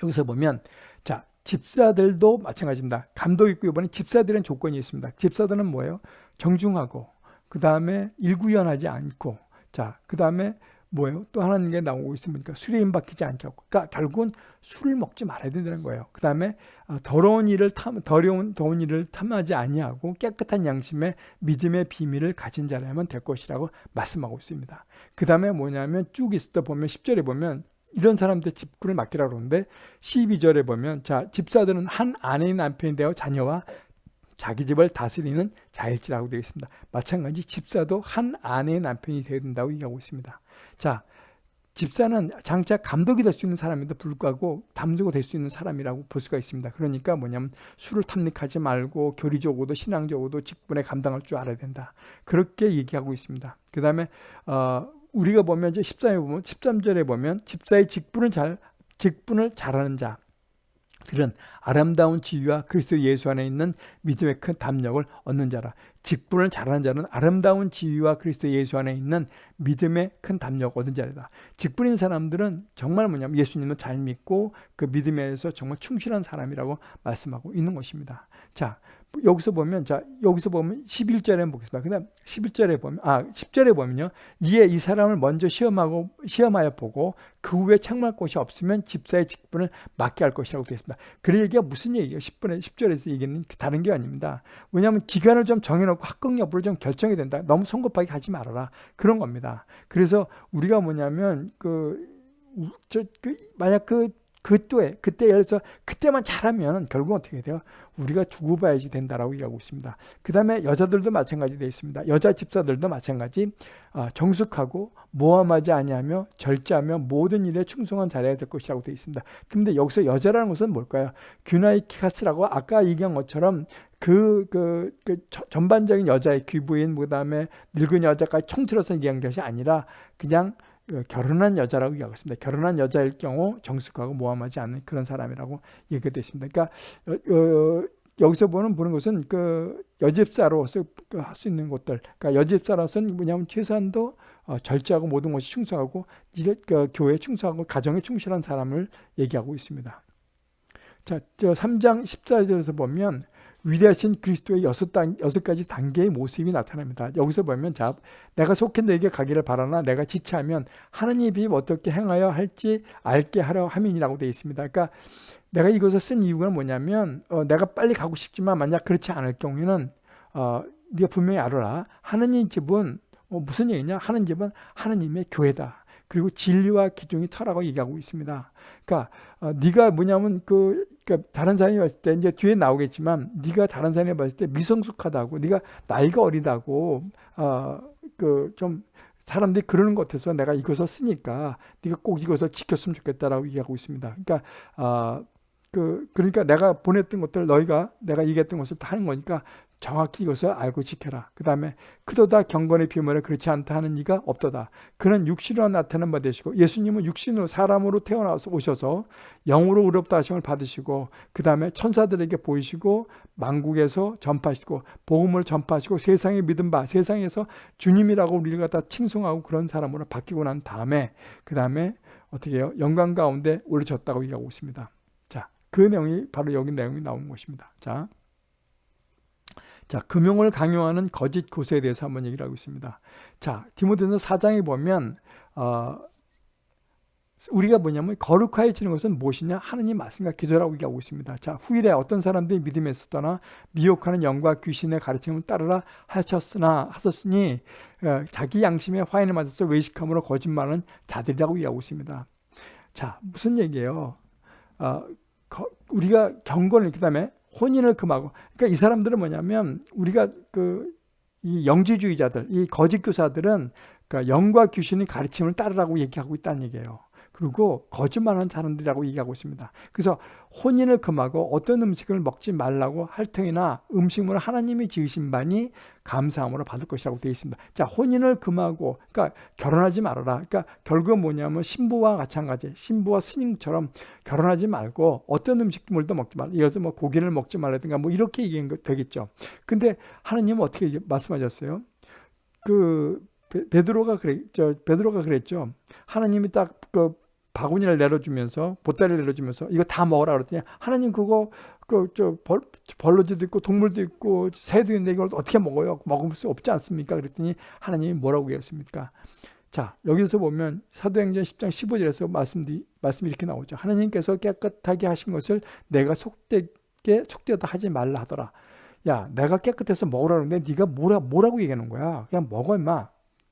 여기서 보면 자 집사들도 마찬가지입니다. 감독 있고 이번에 집사들은 조건이 있습니다. 집사들은 뭐예요? 정중하고 그 다음에 일구연하지 않고 자그 다음에 뭐예요? 또 하나는 게 나오고 있습니까? 술에 임박히지 않게 하고 그러니까 결국은 술을 먹지 말아야 된다는 거예요. 그 다음에 어, 더러운 일을 탐, 더러운 더운 일을 탐하지 아니하고 깨끗한 양심의 믿음의 비밀을 가진 자라면 될 것이라고 말씀하고 있습니다. 그 다음에 뭐냐면 쭉때 보면 10절에 보면 이런 사람들 집구를 맡기라 그러는데 12절에 보면 자 집사들은 한 아내의 남편이 되어 자녀와 자기 집을 다스리는 자일지라고 되어 있습니다. 마찬가지 집사도 한 아내의 남편이 되어야 된다고 얘기하고 있습니다. 자 집사는 장차 감독이 될 수 있는 사람에도 불구하고 담주가 될 수 있는 사람이라고 볼 수가 있습니다. 그러니까 뭐냐면 술을 탐닉하지 말고 교리적으로도 신앙적으로도 직분에 감당할 줄 알아야 된다. 그렇게 얘기하고 있습니다. 그 다음에 어, 우리가 보면 이제 13절에 보면 13절에 보면 집사의 직분을 잘 직분을 잘하는 자 들은 아름다운 지위와 그리스도 예수 안에 있는 믿음의 큰 담력을 얻는 자라. 직분을 잘하는 자는 아름다운 지위와 그리스도 예수 안에 있는 믿음의 큰 담력을 얻는 자다. 직분인 사람들은 정말 뭐냐면 예수님을 잘 믿고 그 믿음에서 정말 충실한 사람이라고 말씀하고 있는 것입니다. 자, 여기서 보면 자 여기서 보면 11절에 보겠습니다. 그다음 11절에 보면 아 10절에 보면요. 이에 이 사람을 먼저 시험하고 시험하여 보고 그 후에 책망할 곳이 없으면 집사의 직분을 맡게 할 것이라고 되어 있습니다. 그 얘기가 무슨 얘기예요? 10분에 10절에서 얘기는 다른 게 아닙니다. 왜냐하면 기간을 좀 정해놓고 합격 여부를 좀 결정해야 된다. 너무 성급하게 하지 말아라. 그런 겁니다. 그래서 우리가 뭐냐면 그, 저, 그 만약 그 그때 그때 예를 들어서 그때만 잘하면 결국 어떻게 돼요? 우리가 두고 봐야지 된다라고 얘기하고 있습니다. 그 다음에 여자들도 마찬가지 되어 있습니다. 여자 집사들도 마찬가지 아, 정숙하고 모함하지 아니하며 절제하며 모든 일에 충성한 잘해야 될 것이라고 되어 있습니다. 근데 여기서 여자라는 것은 뭘까요? 규나이키카스라고 아까 얘기한 것처럼 그, 그, 그 전반적인 여자의 귀부인, 그 다음에 늙은 여자까지 총틀어서 얘기한 것이 아니라 그냥 그 결혼한 여자라고 얘기하고 있습니다. 결혼한 여자일 경우 정숙하고 모함하지 않는 그런 사람이라고 얘기가 있습니다. 그러니까 어, 어, 여기서 보는 보는 것은 그 여집사로서 그 할수 있는 것들, 그러니까 여집사로서는 뭐냐면 최소한도 어, 절제하고 모든 것이 충성하고 그 교회에 충성하고 가정에 충실한 사람을 얘기하고 있습니다. 자, 저 3장 14절에서 보면 위대하신 그리스도의 여섯, 단, 여섯 가지 단계의 모습이 나타납니다. 여기서 보면 자, 내가 속해 너에게 가기를 바라나 내가 지체하면 하느님이 어떻게 행하여 할지 알게 하려 함이라고 되어 있습니다. 그러니까 내가 이것을 쓴 이유가 뭐냐면 어, 내가 빨리 가고 싶지만 만약 그렇지 않을 경우에는 어, 네가 분명히 알아라. 하느님 집은 어, 무슨 얘기냐? 하는 집은 하느님의 교회다. 그리고 진리와 기종이 터라고 얘기하고 있습니다. 그러니까 어, 네가 뭐냐면 그 그러니까 다른 사람이 봤을 때 이제 뒤에 나오겠지만 네가 다른 사람이 봤을 때 미성숙하다고 네가 나이가 어리다고 어 그 좀 사람들이 그러는 것 같아서 내가 이것을 쓰니까 네가 꼭 이것을 지켰으면 좋겠다라고 얘기하고 있습니다. 그러니까 어, 그 그러니까 내가 보냈던 것들 너희가 내가 얘기했던 것을 다 하는 거니까 정확히 이것을 알고 지켜라. 그 다음에 그도다 경건의 비밀에 그렇지 않다 하는 이가 없도다. 그는 육신으로 나타난 바 되시고 예수님은 육신으로 사람으로 태어나서 오셔서 영으로 의롭다 하심을 받으시고 그 다음에 천사들에게 보이시고 만국에서 전파하시고 복음을 전파하시고 세상에 믿은 바 세상에서 주님이라고 우리를 갖다 칭송하고 그런 사람으로 바뀌고 난 다음에 그 다음에 어떻게 해요? 영광 가운데 올려졌다고 얘기하고 있습니다. 자, 그 내용이 바로 여기 내용이 나온 것입니다. 자. 자, 금용을 강요하는 거짓 고세에 대해서 한번 얘기를 하고 있습니다. 자, 디모데서 4장에 보면 어, 우리가 뭐냐면 거룩하여지는 것은 무엇이냐? 하느님 말씀과 기도라고 얘기하고 있습니다. 자, 후일에 어떤 사람들이 믿음에 있었더나 미혹하는 영과 귀신의 가르침을 따르라 하셨으나 하셨으니 어, 자기 양심의 화인을 맞아서 외식함으로 거짓말하는 자들이라고 얘기하고 있습니다. 자, 무슨 얘기예요? 어, 거, 우리가 경건을 그 다음에 혼인을 금하고 그러니까 이 사람들은 뭐냐면 우리가 그 이 영지주의자들 이 거짓 교사들은 그러니까 영과 귀신의 가르침을 따르라고 얘기하고 있다는 얘기예요. 그리고 거짓말하는 사람들이라고 얘기하고 있습니다. 그래서 혼인을 금하고 어떤 음식을 먹지 말라고 할 터이나 음식물을 하나님이 지으신 바니 감사함으로 받을 것이라고 되어 있습니다. 자, 혼인을 금하고 그러니까 결혼하지 말아라. 그러니까 결국은 뭐냐면 신부와 마찬가지. 신부와 스님처럼 결혼하지 말고 어떤 음식물도 먹지 말라. 예를 들어 뭐 고기를 먹지 말라든가 뭐 이렇게 얘기한 거 되겠죠. 근데 하나님은 어떻게 말씀하셨어요? 그 베드로가 저 베드로가 그랬죠. 하나님이 딱그 바구니를 내려주면서 보따리를 내려주면서 이거 다 먹어라 그랬더니 하나님 그거 그저 벌러지도 있고 동물도 있고 새도 있는데 이걸 어떻게 먹어요? 먹을 수 없지 않습니까? 그랬더니 하나님이 뭐라고 얘기했습니까? 자 여기서 보면 사도행전 10장 15절에서 말씀이, 말씀이 이렇게 나오죠. 하나님께서 깨끗하게 하신 것을 내가 속되게 속되다 하지 말라 하더라. 야 내가 깨끗해서 먹으라 그러는데 네가 뭐라, 뭐라고 얘기하는 거야? 그냥 먹어 임마.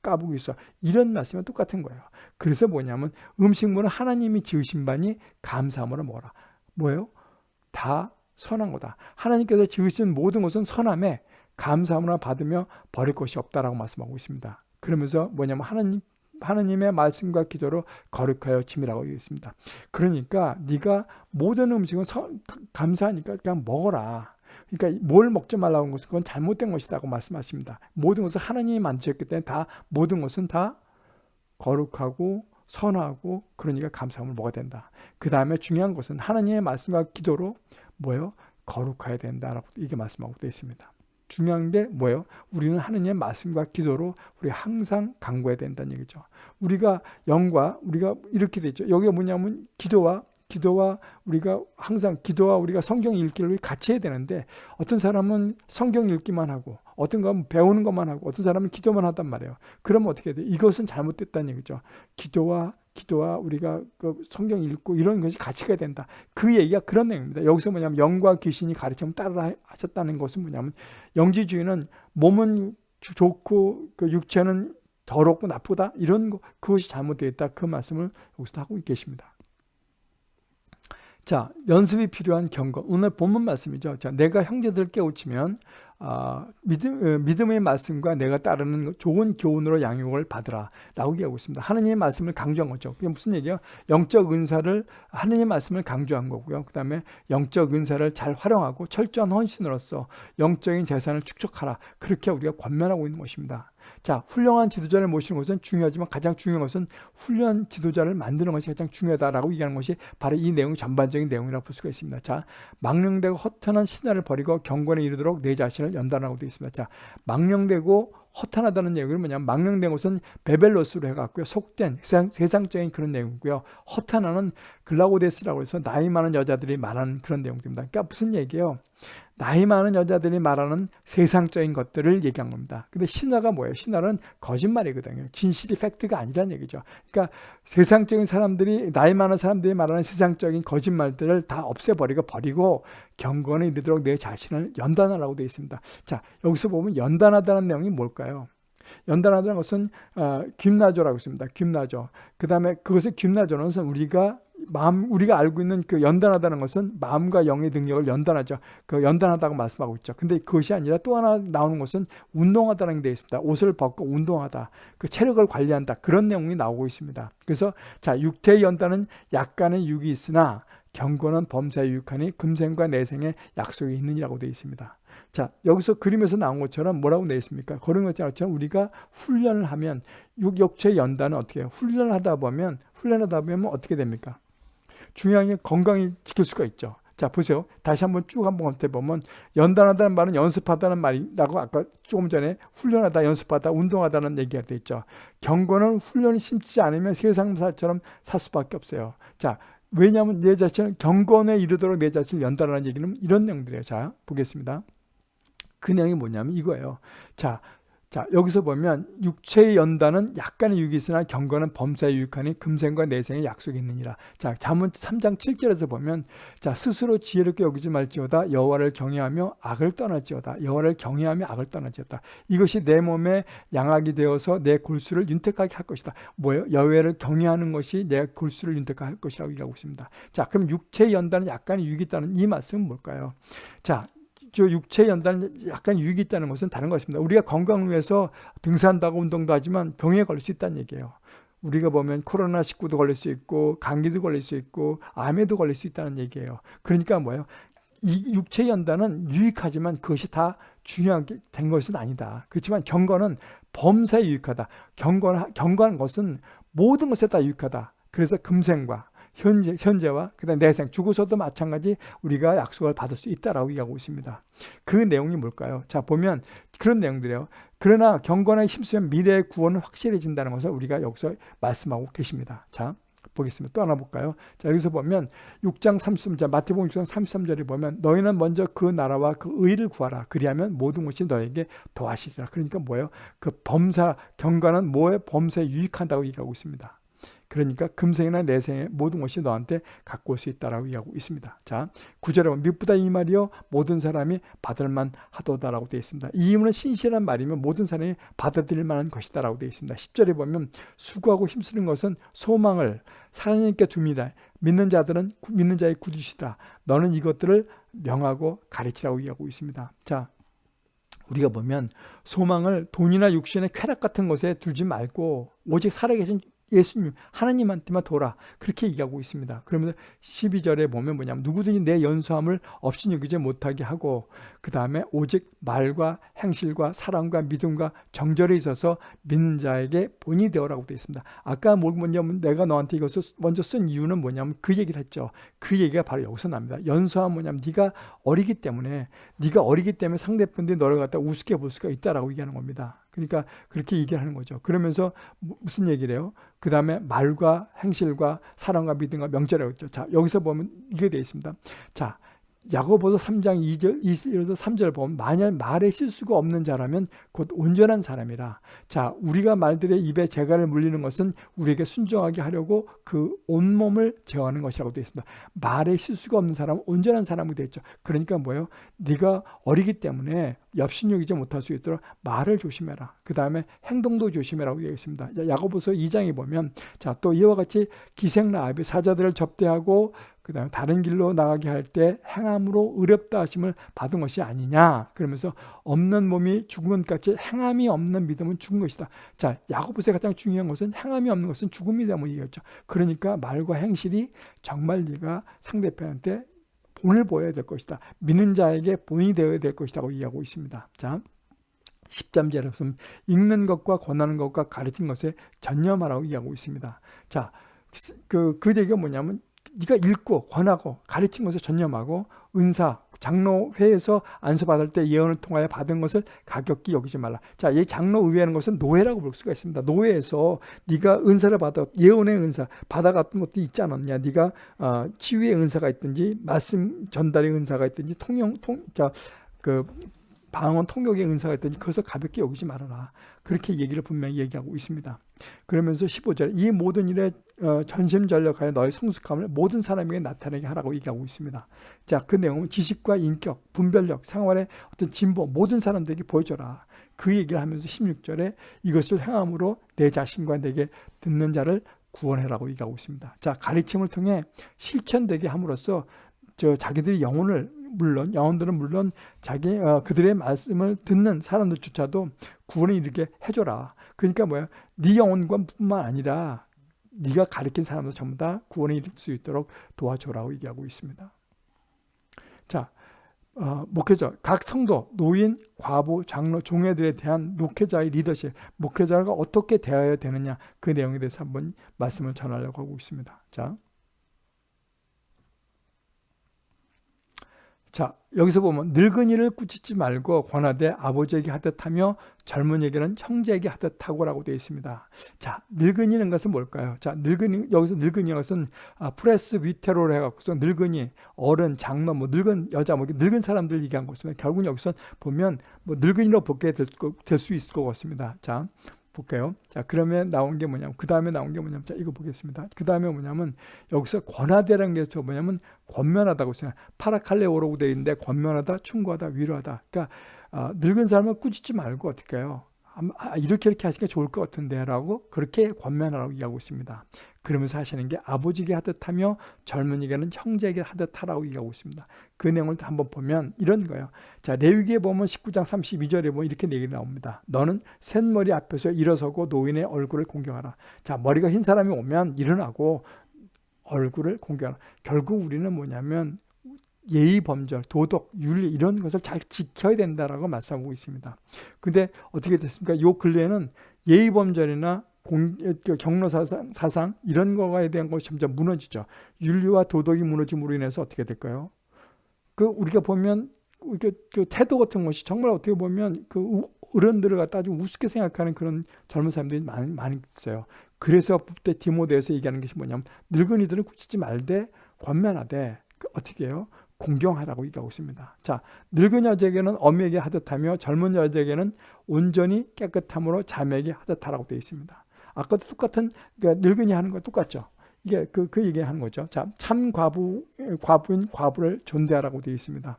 까보고 있어. 이런 말씀은 똑같은 거예요. 그래서 뭐냐면 음식물은 하나님이 지으신 바니 감사함으로 먹어라. 뭐예요? 다 선한 거다. 하나님께서 지으신 모든 것은 선함에 감사함으로 받으며 버릴 것이 없다라고 말씀하고 있습니다. 그러면서 뭐냐면 하나님 하나님의 말씀과 기도로 거룩하여 짐이라고 얘기했습니다. 그러니까 네가 모든 음식은 서, 감사하니까 그냥 먹어라. 그러니까 뭘 먹지 말라고 한 것은 그건 잘못된 것이라고 말씀하십니다. 모든 것을 하나님이 만드셨기 때문에 다 모든 것은 다 거룩하고 선하고 그러니까 감사함을 먹어야 된다. 그 다음에 중요한 것은 하나님의 말씀과 기도로 뭐예요? 거룩해야 된다라고 이게 말씀하고 되어 있습니다. 중요한 게 뭐예요? 우리는 하느님의 말씀과 기도로 우리 항상 강구해야 된다는 얘기죠. 우리가 영과 우리가 이렇게 되죠. 여기가 뭐냐면 기도와 기도와 우리가 항상 기도와 우리가 성경 읽기를 같이 해야 되는데 어떤 사람은 성경 읽기만 하고 어떤 건 배우는 것만 하고 어떤 사람은 기도만 하단 말이에요. 그러면 어떻게 돼? 이것은 잘못됐다는 얘기죠. 기도와 기도와 우리가 그 성경 읽고 이런 것이 같이 가야 된다. 그 얘기가 그런 내용입니다. 여기서 뭐냐면 영과 귀신이 가르치면 따라 하셨다는 것은 뭐냐면 영지주의는 몸은 좋고 그 육체는 더럽고 나쁘다 이런 거 그것이 잘못되어 있다. 그 말씀을 여기서 하고 계십니다. 자, 연습이 필요한 경고. 오늘 본문 말씀이죠. 자, 내가 형제들 깨우치면 어, 믿음, 어, 믿음의 말씀과 내가 따르는 좋은 교훈으로 양육을 받으라 라고 얘기하고 있습니다. 하느님의 말씀을 강조한 거죠. 그게 무슨 얘기예요? 영적 은사를 하느님의 말씀을 강조한 거고요. 그 다음에 영적 은사를 잘 활용하고 철저한 헌신으로서 영적인 재산을 축적하라. 그렇게 우리가 권면하고 있는 것입니다. 자, 훌륭한 지도자를 모시는 것은 중요하지만 가장 중요한 것은 훌륭한 지도자를 만드는 것이 가장 중요하다라고 얘기하는 것이 바로 이 내용 전반적인 내용이라고 볼 수가 있습니다. 자, 망령되고 허탄한 신화를 버리고 경건에 이르도록 내 자신을 연단하고 되어 있습니다. 자, 망령되고 허탄하다는 내용은 뭐냐면 망령된 것은 베벨로스로 해갖고요. 속된 세상, 적인 그런 내용이고요. 허탄하는 글라고데스라고 해서 나이 많은 여자들이 말하는 그런 내용입니다. 그러니까 무슨 얘기예요? 나이 많은 여자들이 말하는 세상적인 것들을 얘기한 겁니다. 근데 신화가 뭐예요? 신화는 거짓말이거든요. 진실이 팩트가 아니란 얘기죠. 그러니까 세상적인 사람들이 나이 많은 사람들이 말하는 세상적인 거짓말들을 다 없애버리고 버리고 경건에 이르도록 내 자신을 연단하라고 되어 있습니다. 자 여기서 보면 연단하다는 내용이 뭘까요? 연단하다는 것은 어, 김나조라고 있습니다. 김나조. 그 다음에 그것의 김나조는 우리가 마음 우리가 알고 있는 그 연단하다는 것은 마음과 영의 능력을 연단하죠. 그 연단하다고 말씀하고 있죠. 근데 그것이 아니라 또 하나 나오는 것은 운동하다는 게 되어 있습니다. 옷을 벗고 운동하다. 그 체력을 관리한다. 그런 내용이 나오고 있습니다. 그래서 자, 육태의 연단은 약간의 육이 있으나 경건은 범사에 유익하니 금생과 내생에 약속이 있느니라고 되어 있습니다. 자, 여기서 그림에서 나온 것처럼 뭐라고 내 있습니까? 그런 것처럼 우리가 훈련을 하면 육, 육체 연단은 어떻게 해요? 훈련을 하다 보면 훈련하다 보면 어떻게 됩니까? 중요한 게 건강히 지킬 수가 있죠. 자 보세요. 다시 한번 쭉 한번 검토해보면 연단하다는 말은 연습하다는 말이라고 아까 조금 전에 훈련하다 연습하다 운동하다는 얘기가 돼 있죠. 경건은 훈련이 심지 않으면 세상사처럼 살 수밖에 없어요. 자 왜냐하면 내 자신을 경건에 이르도록 내 자신을 연단하는 얘기는 이런 내용들이에요. 자 보겠습니다. 그 내용이 뭐냐면 이거예요. 자 자 여기서 보면 육체의 연단은 약간의 유익이 있으나 경건은 범사에 유익하니 금생과 내생의 약속이 있느니라. 자 잠언 3장 7절에서 보면 자 스스로 지혜롭게 여기지 말지어다 여호와를 경외하며 악을 떠날지어다 여호와를 경외하며 악을 떠날지어다 이것이 내 몸에 양악이 되어서 내 골수를 윤택하게 할 것이다. 뭐예요? 여호와를 경외하는 것이 내 골수를 윤택하게 할 것이라고 얘기하고 있습니다. 자 그럼 육체의 연단은 약간의 유익이 있다는 이 말씀은 뭘까요? 자 저 육체 연단은 약간 유익이 있다는 것은 다른 것입니다. 우리가 건강을 위해서 등산다고 운동도 하지만 병에 걸릴 수 있다는 얘기예요. 우리가 보면 코로나19도 걸릴 수 있고 감기도 걸릴 수 있고 암에도 걸릴 수 있다는 얘기예요. 그러니까 뭐예요? 이 육체 연단은 유익하지만 그것이 다 중요하게 된 것은 아니다. 그렇지만 경건은 범사에 유익하다. 경건, 경건한 것은 모든 것에 다 유익하다. 그래서 금생과 현재, 현재와 그다음 내생, 죽어서도 마찬가지 우리가 약속을 받을 수 있다라고 얘기하고 있습니다. 그 내용이 뭘까요? 자 보면 그런 내용들이에요. 그러나 경건에 힘쓰면 미래의 구원은 확실해진다는 것을 우리가 여기서 말씀하고 계십니다. 자 보겠습니다. 또 하나 볼까요? 자 여기서 보면 6장 33절 마태복음 6장 33절에 보면 너희는 먼저 그 나라와 그 의를 구하라. 그리하면 모든 것이 너에게 더하시리라. 그러니까 뭐예요? 그 범사 경건은 뭐에 범사에 유익한다고 얘기하고 있습니다. 그러니까 금생이나 내생의 모든 것이 너한테 갖고 올 수 있다라고 얘기하고 있습니다. 자, 구절에 보면 미쁘다 이 말이요 모든 사람이 받을만 하도다라고 되어 있습니다. 이 의문은 신실한 말이면 모든 사람이 받아들일 만한 것이다라고 되어 있습니다. 10절에 보면 수고하고 힘쓰는 것은 소망을 하나님께 줍니다. 믿는 자들은 믿는 자의 구주시다. 너는 이것들을 명하고 가르치라고 얘기하고 있습니다. 자, 우리가 보면 소망을 돈이나 육신의 쾌락 같은 것에 두지 말고 오직 살아계신 예수님 하나님한테만 돌아 그렇게 얘기하고 있습니다. 그러면서 12절에 보면 뭐냐면 누구든지 내 연소함을 없이 여기지 못하게 하고 그 다음에 오직 말과 행실과 사랑과 믿음과 정절에 있어서 믿는 자에게 본이 되어라고 되어 있습니다. 아까 뭐냐면 내가 너한테 이것을 먼저 쓴 이유는 뭐냐면 그 얘기를 했죠. 그 얘기가 바로 여기서 납니다. 연소함 뭐냐면 네가 어리기 때문에 네가 어리기 때문에 상대분들이 너를 갖다 우습게 볼 수가 있다라고 얘기하는 겁니다. 그러니까 그렇게 얘기를 하는 거죠. 그러면서 무슨 얘기를 해요? 그 다음에 말과 행실과 사랑과 믿음과 명절이라고 했죠. 자, 여기서 보면 이게 되어 있습니다. 자, 야고보서 3장 2절, 2절에서 3절 보면 만약 말에 실수가 없는 자라면 곧 온전한 사람이라. 자, 우리가 말들의 입에 재갈을 물리는 것은 우리에게 순종하게 하려고 그 온몸을 제어하는 것이라고 되어 있습니다. 말에 실수가 없는 사람은 온전한 사람이 되죠. 그러니까 뭐예요? 네가 어리기 때문에 엽신여기지 못할 수 있도록 말을 조심해라. 그 다음에 행동도 조심해라고 얘기했습니다. 야고보서 2장에 보면 자, 또 이와 같이 기생라합이 사자들을 접대하고 그 다음에 다른 길로 나가게 할 때 행함으로 의롭다 하심을 받은 것이 아니냐. 그러면서 없는 몸이 죽은 것 같이 행함이 없는 믿음은 죽은 것이다. 자 야고보서의 가장 중요한 것은 행함이 없는 것은 죽음이다 뭐 얘기했죠. 그러니까 말과 행실이 정말 네가 상대편한테 본을 보여야 될 것이다. 믿는 자에게 본이 되어야 될 것이라고 얘기하고 있습니다. 자 10잠절에 보면 읽는 것과 권하는 것과 가르치는 것에 전념하라고 얘기하고 있습니다. 자, 그, 그 얘기가 뭐냐면 네가 읽고 권하고 가르친 것을 전념하고 은사 장로회에서 안수받을 때 예언을 통하여 받은 것을 가볍게 여기지 말라. 자, 이 장로의회라는 것은 노예라고 볼 수가 있습니다. 노예에서 네가 은사를 받아 예언의 은사 받아갔던 것도 있지 않았냐? 네가 어, 치유의 은사가 있든지 말씀 전달의 은사가 있든지 통영 통자 그 방언 통역의 은사가 있든지 그것을 가볍게 여기지 말아라. 그렇게 얘기를 분명히 얘기하고 있습니다. 그러면서 15절 이 모든 일에 어, 전심전력하여 너의 성숙함을 모든 사람에게 나타내게 하라고 얘기하고 있습니다. 자, 그 내용은 지식과 인격, 분별력, 생활의 어떤 진보 모든 사람들에게 보여줘라. 그 얘기를 하면서 16절에 이것을 행함으로 내 자신과 내게 듣는 자를 구원해라고 얘기하고 있습니다. 자, 가르침을 통해 실천되게 함으로써 저 자기들이 영혼을 물론 영혼들은 물론 자기 어, 그들의 말씀을 듣는 사람들조차도 구원에 이르게 해줘라. 그러니까 뭐야? 네 영혼과뿐만 아니라 네가 가르친 사람도 전부 다 구원에 이를 수 있도록 도와줘라고 얘기하고 있습니다. 자, 어, 목회자, 각 성도, 노인, 과부, 장로, 종회들에 대한 목회자의 리더십, 목회자가 어떻게 대해야 되느냐 그 내용에 대해서 한번 말씀을 전하려고 하고 있습니다. 자, 자 여기서 보면 늙은이를 꾸짖지 말고 권하되 아버지에게 하듯하며 젊은이에게는 형제에게 하듯하고 라고 되어 있습니다. 자 늙은이는 것은 뭘까요? 자 늙은이 여기서 늙은이 것은 아, 프레스 위테로를 해갖고서 늙은이 어른 장로 뭐 늙은 여자 뭐 늙은 사람들 얘기한 것입니다. 결국 여기서 보면 뭐 늙은이로 보게 될 수 있을 것 같습니다. 자 볼게요. 자, 그러면 나온 게 뭐냐면, 그 다음에 나온 게 뭐냐면, 자, 이거 보겠습니다. 그 다음에 뭐냐면, 여기서 권하대라는 게저 뭐냐면, 권면하다고 생각 파라칼레오라고 되어 있는데, 권면하다, 충고하다, 위로하다. 그러니까, 어, 늙은 사람을 꾸짖지 말고 어떻게 해요? 아, 이렇게 이렇게 하시는 게 좋을 것 같은데 라고 그렇게 권면하라고 얘기하고 있습니다. 그러면서 하시는 게 아버지에게 하듯 하며 젊은이에게는 형제에게 하듯 하라고 얘기하고 있습니다. 그 내용을 한번 보면 이런 거예요. 자, 레위기에 보면 19장 32절에 보면 이렇게 얘기 나옵니다. 너는 셋머리 앞에서 일어서고 노인의 얼굴을 공경하라. 자, 머리가 흰 사람이 오면 일어나고 얼굴을 공경하라. 결국 우리는 뭐냐면 예의 범절, 도덕, 윤리 이런 것을 잘 지켜야 된다라고 말씀하고 있습니다. 근데 어떻게 됐습니까? 요 근래에는 예의 범절이나 공, 그 경로 사상, 사상 이런 거에 대한 것이 점점 무너지죠. 윤리와 도덕이 무너짐으로 인해서 어떻게 될까요? 그 우리가 보면 그, 그 태도 같은 것이 정말 어떻게 보면 그 어른들을 갖다 아주 우습게 생각하는 그런 젊은 사람들이 많이, 많이 있어요. 그래서 그때 디모데에서 얘기하는 것이 뭐냐면 늙은이들은 굳히지 말되 권면하되 그 어떻게 해요? 공경하라고 얘기하고 있습니다. 자, 늙은 여자에게는 어미에게 하듯하며 젊은 여자에게는 온전히 깨끗함으로 자매에게 하듯하라고 되어 있습니다. 아까도 똑같은 그러니까 늙은이 하는 거 똑같죠. 이게 그, 그 얘기 하는 거죠. 자, 참 과부, 과부인 과부를 존대하라고 되어 있습니다.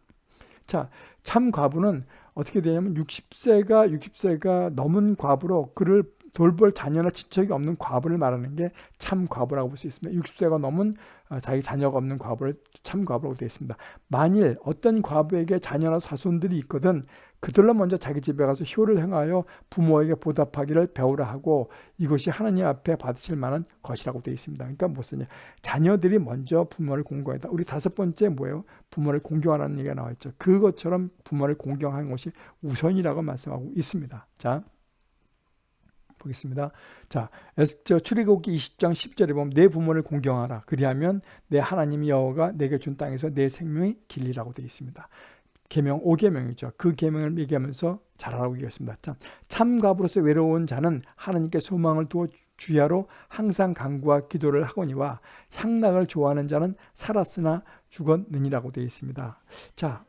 자, 참 과부는 어떻게 되냐면 60세가 60세가 넘은 과부로 그를 돌볼 자녀나 친척이 없는 과부를 말하는 게 참 과부라고 볼 수 있습니다. 60세가 넘은 어, 자기 자녀가 없는 과부를 참 과부라고 되어 있습니다. 만일 어떤 과부에게 자녀나 사손들이 있거든 그들로 먼저 자기 집에 가서 효를 행하여 부모에게 보답하기를 배우라 하고 이것이 하나님 앞에 받으실 만한 것이라고 되어 있습니다. 그러니까 무슨 자녀들이 먼저 부모를 공경하다. 우리 다섯 번째 뭐예요? 부모를 공경하라는 얘기가 나와 있죠. 그것처럼 부모를 공경하는 것이 우선이라고 말씀하고 있습니다. 자. 보겠습니다. 자, 저 출애굽기 20장 10절에 보면 내 부모를 공경하라. 그리하면 내 하나님 여호와가 내게 준 땅에서 내 생명이 길리라고 되어 있습니다. 계명 5계명이죠. 그 계명을 얘기하면서 잘하라고 얘기했습니다. 참, 참갑으로서 외로운 자는 하나님께 소망을 두어 주야로 항상 간구와 기도를 하거니와 향락을 좋아하는 자는 살았으나 죽었느니라고 되어 있습니다. 자,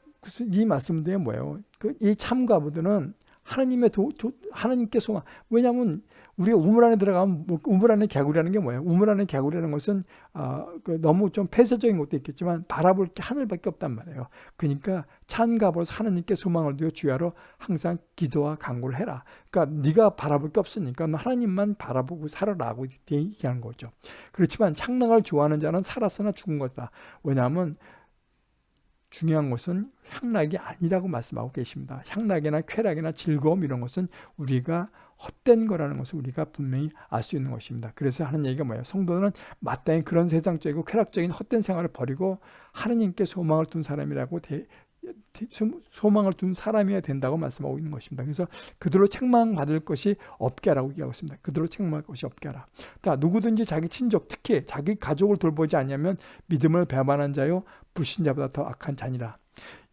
이 말씀들이 뭐예요? 그 이 참가부들은 하나님의 도, 도, 하나님께 소망. 왜냐하면 우리가 우물 안에 들어가면 뭐 우물 안에 개구리라는 게 뭐예요? 우물 안에 개구리라는 것은 어, 그 너무 좀 폐쇄적인 것도 있겠지만 바라볼 게 하늘밖에 없단 말이에요. 그러니까 찬갑으로서 하나님께 소망을 두어 주야로 항상 기도와 간구를 해라. 그러니까 네가 바라볼 게 없으니까 하나님만 바라보고 살아라고 얘기하는 거죠. 그렇지만 향락을 좋아하는 자는 살았으나 죽은 거다. 왜냐하면 중요한 것은 향락이 아니라고 말씀하고 계십니다. 향락이나 쾌락이나 즐거움 이런 것은 우리가 헛된 거라는 것을 우리가 분명히 알 수 있는 것입니다. 그래서 하는 얘기가 뭐예요? 성도는 마땅히 그런 세상적이고 쾌락적인 헛된 생활을 버리고 하느님께 소망을 둔 사람이라고 대, 소망을 둔 사람이어야 된다고 말씀하고 있는 것입니다. 그래서 그들로 책망받을 것이 없게 하라고 얘기하고 있습니다. 그들로 책망할 것이 없게 하라. 자, 누구든지 자기 친족, 특히 자기 가족을 돌보지 않냐면 믿음을 배반한 자요 불신자보다 더 악한 자니라.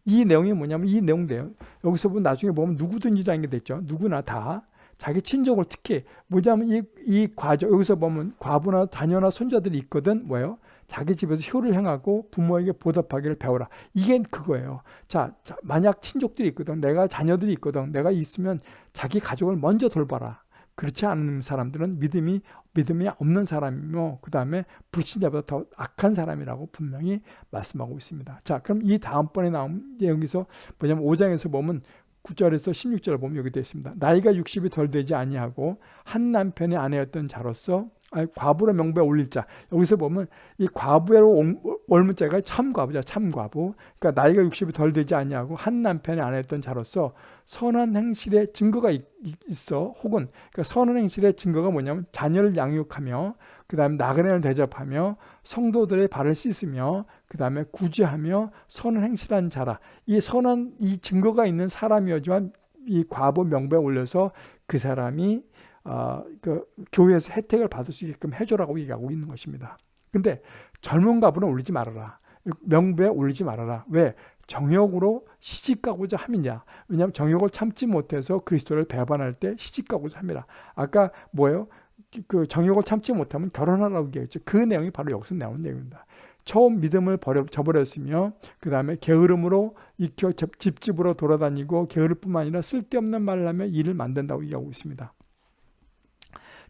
이 내용이 뭐냐면 이 내용대요. 여기서 보면 나중에 보면 누구든지라는 게 됐죠. 누구나 다 자기 친족을 특히 뭐냐면 이, 이 과정 여기서 보면 과부나 자녀나 손자들이 있거든 뭐예요? 자기 집에서 효를 행하고 부모에게 보답하기를 배워라. 이게 그거예요. 자, 자, 만약 친족들이 있거든, 내가 자녀들이 있거든, 내가 있으면 자기 가족을 먼저 돌봐라. 그렇지 않은 사람들은 믿음이 믿음이 없는 사람이며 그 다음에 불신자보다 더 악한 사람이라고 분명히 말씀하고 있습니다. 자, 그럼 이 다음번에 나온 여기서 뭐냐면 5장에서 보면 9절에서 16절을 보면 여기 되어 있습니다. 나이가 60이 덜 되지 아니하고 한 남편의 아내였던 자로서 아니, 과부로 명부에 올릴 자. 여기서 보면 이 과부로 올문자가 참과부자, 참과부. 그러니까 나이가 60이 덜 되지 않냐고 한안 했던 자로서 선한 행실의 증거가 있, 어 혹은 그러니까 선한 행실의 증거가 뭐냐면 자녀를 양육하며 그 다음에 나그네를 대접하며 성도들의 발을 씻으며 그 다음에 구제하며 선한 행실한 자라. 이 선한 이 증거가 있는 사람이었지만 이 과부 명부에 올려서 그 사람이 어, 그 교회에서 혜택을 받을 수 있게끔 해줘라고 얘기하고 있는 것입니다. 근데 젊은 가부는 올리지 말아라. 명부에 올리지 말아라. 왜? 정욕으로 시집가고자 함이냐. 왜냐하면 정욕을 참지 못해서 그리스도를 배반할 때 시집가고자 합니다. 아까 뭐예요? 그 정욕을 참지 못하면 결혼하라고 얘기했죠. 그 내용이 바로 여기서 나온 내용입니다. 처음 믿음을 버려, 저버렸으며 그 다음에 게으름으로 익혀 집집으로 돌아다니고 게으를 뿐만 아니라 쓸데없는 말을 하며 일을 만든다고 얘기하고 있습니다.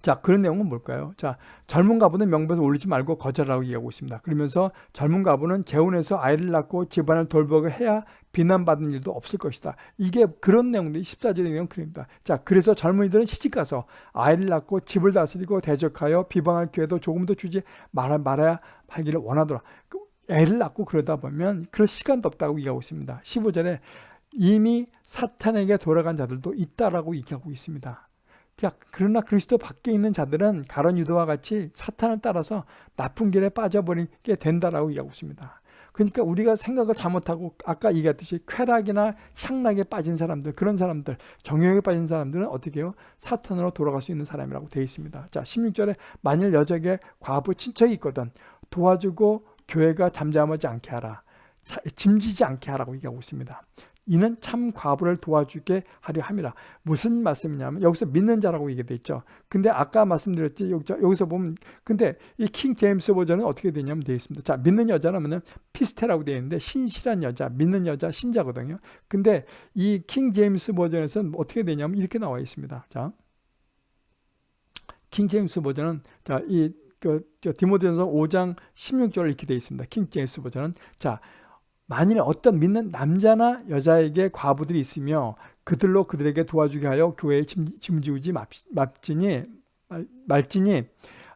자, 그런 내용은 뭘까요? 자, 젊은 가부는 명부에 올리지 말고 거절하고 얘기하고 있습니다. 그러면서 젊은 가부는 재혼해서 아이를 낳고 집안을 돌보고 해야 비난받는 일도 없을 것이다. 이게 그런 내용들이 14절의 내용 그립니다. 자, 그래서 젊은이들은 시집가서 아이를 낳고 집을 다스리고 대적하여 비방할 기회도 조금 더 주지 말아, 말아야 하기를 원하더라. 그 애를 낳고 그러다 보면 그럴 시간도 없다고 얘기하고 있습니다. 15절에 이미 사탄에게 돌아간 자들도 있다라고 얘기하고 있습니다. 자, 그러나 그리스도 밖에 있는 자들은 가론 유도와 같이 사탄을 따라서 나쁜 길에 빠져버리게 된다라고 얘기하고 있습니다. 그러니까 우리가 생각을 잘못하고 아까 얘기했듯이 쾌락이나 향락에 빠진 사람들 그런 사람들 정욕에 빠진 사람들은 어떻게 해요? 사탄으로 돌아갈 수 있는 사람이라고 되어 있습니다. 자 16절에 만일 여적에 과부 친척이 있거든 도와주고 교회가 잠잠하지 않게 하라. 짐지지 않게 하라고 얘기하고 있습니다. 이는 참 과부를 도와주게 하려 함이라. 무슨 말씀이냐면 여기서 믿는 자라고 얘기돼 있죠. 근데 아까 말씀드렸지 여기서 보면 근데 이 킹 제임스 버전은 어떻게 되냐면 되어 있습니다. 자 믿는 여자라면 피스테라고 되어 있는데 신실한 여자, 믿는 여자, 신자거든요. 근데 이 킹 제임스 버전에서는 어떻게 되냐면 이렇게 나와 있습니다. 자, 킹 제임스 버전은 자이 그, 디모데전서 5장 16절 이렇게 되어 있습니다. 킹 제임스 버전은 자 만일 어떤 믿는 남자나 여자에게 과부들이 있으며 그들로 그들에게 도와주게 하여 교회에 짐지우지 맙지니 말지니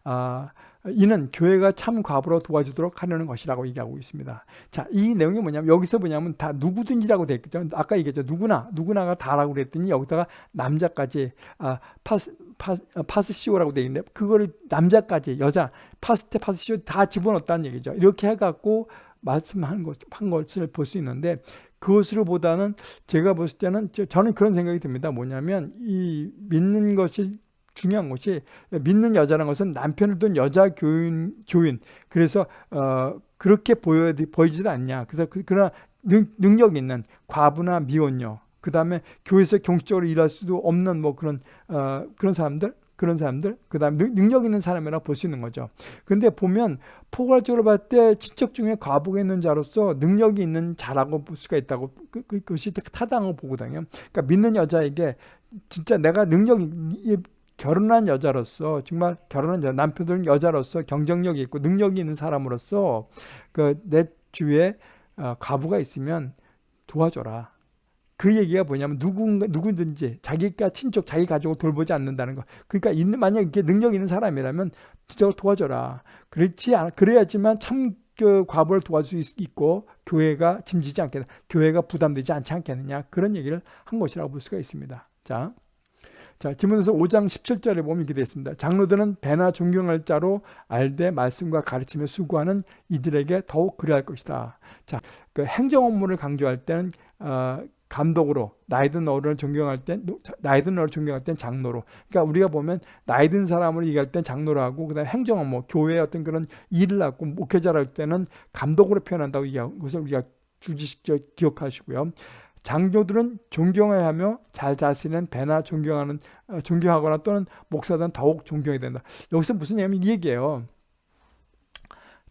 아, 이는 교회가 참 과부로 도와주도록 하려는 것이라고 얘기하고 있습니다. 자, 이 내용이 뭐냐면 여기서 뭐냐면 다 누구든지라고 되어 있죠. 아까 얘기했죠. 누구나 누구나가 다라고 그랬더니 여기다가 남자까지 아, 파스 파스, 파스시오라고 되어 있는데 그거를 남자까지 여자 파스테 파스시오 다 집어넣었다는 얘기죠. 이렇게 해갖고 말씀한 것, 한 것을 볼 수 있는데 그것으로 보다는 제가 봤을 때는 저는 그런 생각이 듭니다. 뭐냐면 이 믿는 것이 중요한 것이 믿는 여자라는 것은 남편을 둔 여자 교인 교인 그래서 어 그렇게 보여 보이지도 않냐. 그래서 그, 그러나 능, 능력 있는 과부나 미혼녀 그 다음에 교회에서 경적으로 일할 수도 없는 뭐 그런 어 그런 사람들 그런 사람들 그 다음 능력 있는 사람이라 볼수 있는 거죠. 근데 보면 포괄적으로 봤을 때 친척 중에 과부가 있는 자로서 능력이 있는 자라고 볼 수가 있다고 그, 그, 그 것이 타당하고 보거든요. 그러니까 믿는 여자에게 진짜 내가 능력이 결혼한 여자로서 정말 결혼한 여자 남편들은 여자로서 경쟁력이 있고 능력이 있는 사람으로서 그 내 주위에 어, 과부가 있으면 도와줘라 그 얘기가 뭐냐면 누군가 누구든지 자기가 친척 자기 가족을 돌보지 않는다는 거. 그러니까 있는 만약 이렇게 능력 있는 사람이라면 진짜 도와줘라. 그렇지 않아 그래야지만 참 그 과부를 도와줄 수 있고 교회가 짐지지 않게 교회가 부담되지 않지 않겠느냐 그런 얘기를 한 것이라고 볼 수가 있습니다. 자. 자, 디모데서 5장 17절에 보면 이렇게 되어 있습니다. 장로들은 배나 존경할 자로 알되 말씀과 가르침에 수고하는 이들에게 더욱 그리할 것이다. 자, 그 행정 업무를 강조할 때는 어, 감독으로 나이 든 어른을 존경할 땐 나이 든 어른을 존경할 땐 장로로 그러니까 우리가 보면 나이 든 사람을 얘기할 땐 장로로 하고 그다음 행정은 뭐 교회의 어떤 그런 일을 하고 목회자를 할 때는 감독으로 표현한다고 얘기하는 것을 우리가 주지식 기억하시고요. 장교들은 존경해야 하며 잘 자신은 배나 존경하는 어, 존경하거나 또는 목사들은 더욱 존경해야 된다. 여기서 무슨 얘기냐면 이 얘기예요.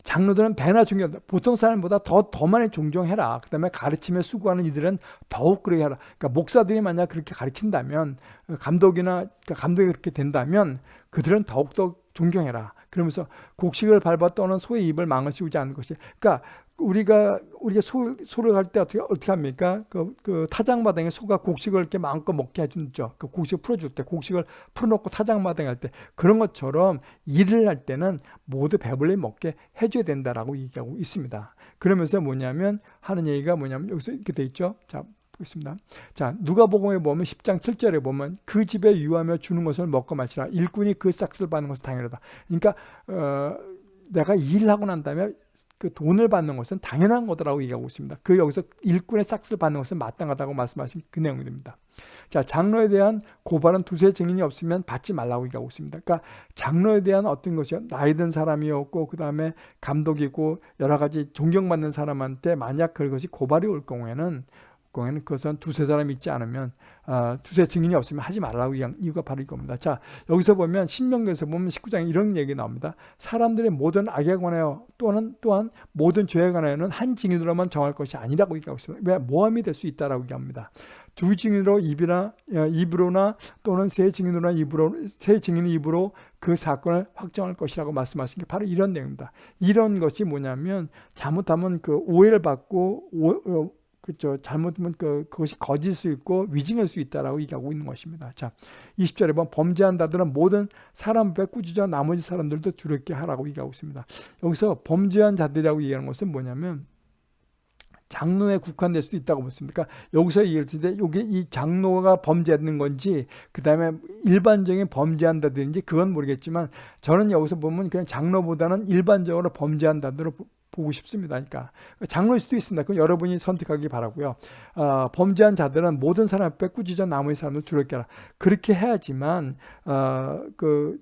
장로들은 배나 존경, 보통 사람보다 더, 더 많이 존경해라. 그 다음에 가르침에 수고하는 이들은 더욱 그렇게 하라. 그러니까 목사들이 만약 그렇게 가르친다면, 감독이나, 그러니까 감독이 그렇게 된다면, 그들은 더욱더 존경해라. 그러면서 곡식을 밟아 떠는 소의 입을 망을 씌우지 않는 것이. 그러니까 우리가 우리가 소, 소를 할 때 어떻게 어떻게 합니까? 그, 그 타작마당에 소가 곡식을 이렇게 마음껏 먹게 해주죠. 그 곡식을 풀어줄 때 곡식을 풀어놓고 타작마당에 할때 그런 것처럼 일을 할 때는 모두 배불리 먹게 해줘야 된다라고 얘기하고 있습니다. 그러면서 뭐냐면 하는 얘기가 뭐냐면 여기서 이렇게 돼 있죠. 자 보겠습니다. 자 누가복음에 보면 10장 7절에 보면 그 집에 유하며 주는 것을 먹고 마시라 일꾼이 그 싹스를 받는 것은 당연하다. 그러니까 어, 내가 일하고 난 다음에 그 돈을 받는 것은 당연한 거다라고 얘기하고 있습니다. 그 여기서 일꾼의 싹스를 받는 것은 마땅하다고 말씀하신 그 내용입니다. 자, 장로에 대한 고발은 두세 증인이 없으면 받지 말라고 얘기하고 있습니다. 그러니까 장로에 대한 어떤 것이요? 나이 든 사람이었고 그 다음에 감독이고 여러 가지 존경받는 사람한테 만약 그것이 고발이 올 경우에는 경우에는 그것은 두세 사람 있지 않으면 어, 두세 증인이 없으면 하지 말라고 이유가 바로 이겁니다. 자 여기서 보면 신명기에서 보면 19장에 이런 얘기 나옵니다. 사람들의 모든 악에 관하여 또는 또한 모든 죄에 관하여는 한 증인으로만 정할 것이 아니라고 얘기하고 있습니다. 왜 모함이 될 수 있다라고 얘기합니다. 두 증인으로 입이나 어, 입으로나 또는 세 증인으로나 입으로 세 증인의 입으로 그 사건을 확정할 것이라고 말씀하신 게 바로 이런 내용입니다. 이런 것이 뭐냐면 잘못하면 그 오해를 받고 오, 어, 그죠 잘못하면 그, 그것이 거짓일 수 있고 위증할 수 있다라고 얘기하고 있는 것입니다. 자, 20절에 보면 범죄한다들은 모든 사람 앞에 꾸짖어 나머지 사람들도 두렵게 하라고 얘기하고 있습니다. 여기서 범죄한 자들이라고 얘기하는 것은 뭐냐면 장로에 국한될 수도 있다고 보습니다. 그러니까 여기서 얘기할 때 여기 이 장로가 범죄하는 건지 그 다음에 일반적인 범죄한다든지 그건 모르겠지만 저는 여기서 보면 그냥 장로보다는 일반적으로 범죄한다들로 보고 싶습니다. 그러니까 장로일 수도 있습니다. 그럼 여러분이 선택하기 바라고요. 어, 범죄한 자들은 모든 사람 앞에 꾸짖어 나머지 사람을 두렵게 하라. 그렇게 해야지만 어, 그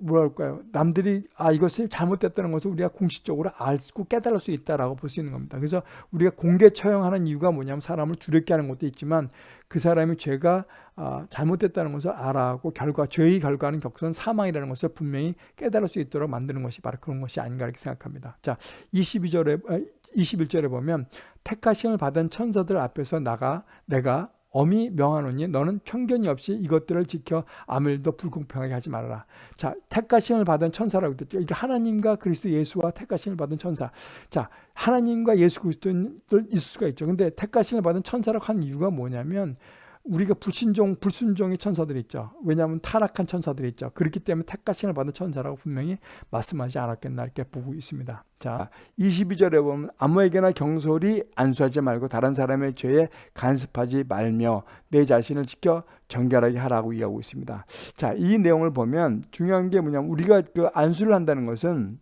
뭐랄까요 남들이 아 이것이 잘못됐다는 것을 우리가 공식적으로 알고 깨달을 수 있다라고 볼 수 있는 겁니다. 그래서 우리가 공개 처형하는 이유가 뭐냐면 사람을 두렵게 하는 것도 있지만 그 사람이 죄가 아, 잘못됐다는 것을 알아하고 결과 죄의 결과는 격선 사망이라는 것을 분명히 깨달을 수 있도록 만드는 것이 바로 그런 것이 아닌가 이렇게 생각합니다. 자 22절에 21절에 보면 택하심을 받은 천사들 앞에서 나가 내가 엄히 명하노니 너는 편견이 없이 이것들을 지켜 아무 일도 불공평하게 하지 말아라. 자, 택가심을 받은 천사라고 했죠. 이게 하나님과 그리스도 예수와 택가심을 받은 천사. 자, 하나님과 예수 그리스도를 있을 수가 있죠. 근데 택가심을 받은 천사라고 한 이유가 뭐냐면 우리가 불신종, 불순종의 천사들이 있죠. 왜냐하면 타락한 천사들이 있죠. 그렇기 때문에 택가신을 받은 천사라고 분명히 말씀하지 않았겠나 이렇게 보고 있습니다. 자, 22절에 보면 아무에게나 경솔히 안수하지 말고 다른 사람의 죄에 간섭하지 말며 내 자신을 지켜 정결하게 하라고 이야기하고 있습니다. 자, 이 내용을 보면 중요한 게 뭐냐면 우리가 그 안수를 한다는 것은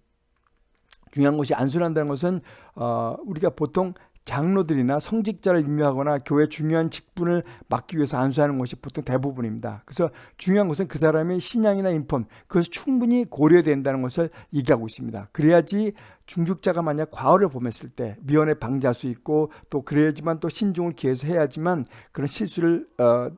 중요한 것이 안수를 한다는 것은 어, 우리가 보통 장로들이나 성직자를 임명하거나 교회 중요한 직분을 맡기 위해서 안수하는 것이 보통 대부분입니다. 그래서 중요한 것은 그 사람의 신앙이나 인품 그것이 충분히 고려된다는 것을 얘기하고 있습니다. 그래야지 중직자가 만약 과오를 범했을 때 미연에 방지할 수 있고 또 그래야지만 또 신중을 기해서 해야지만 그런 실수를 어,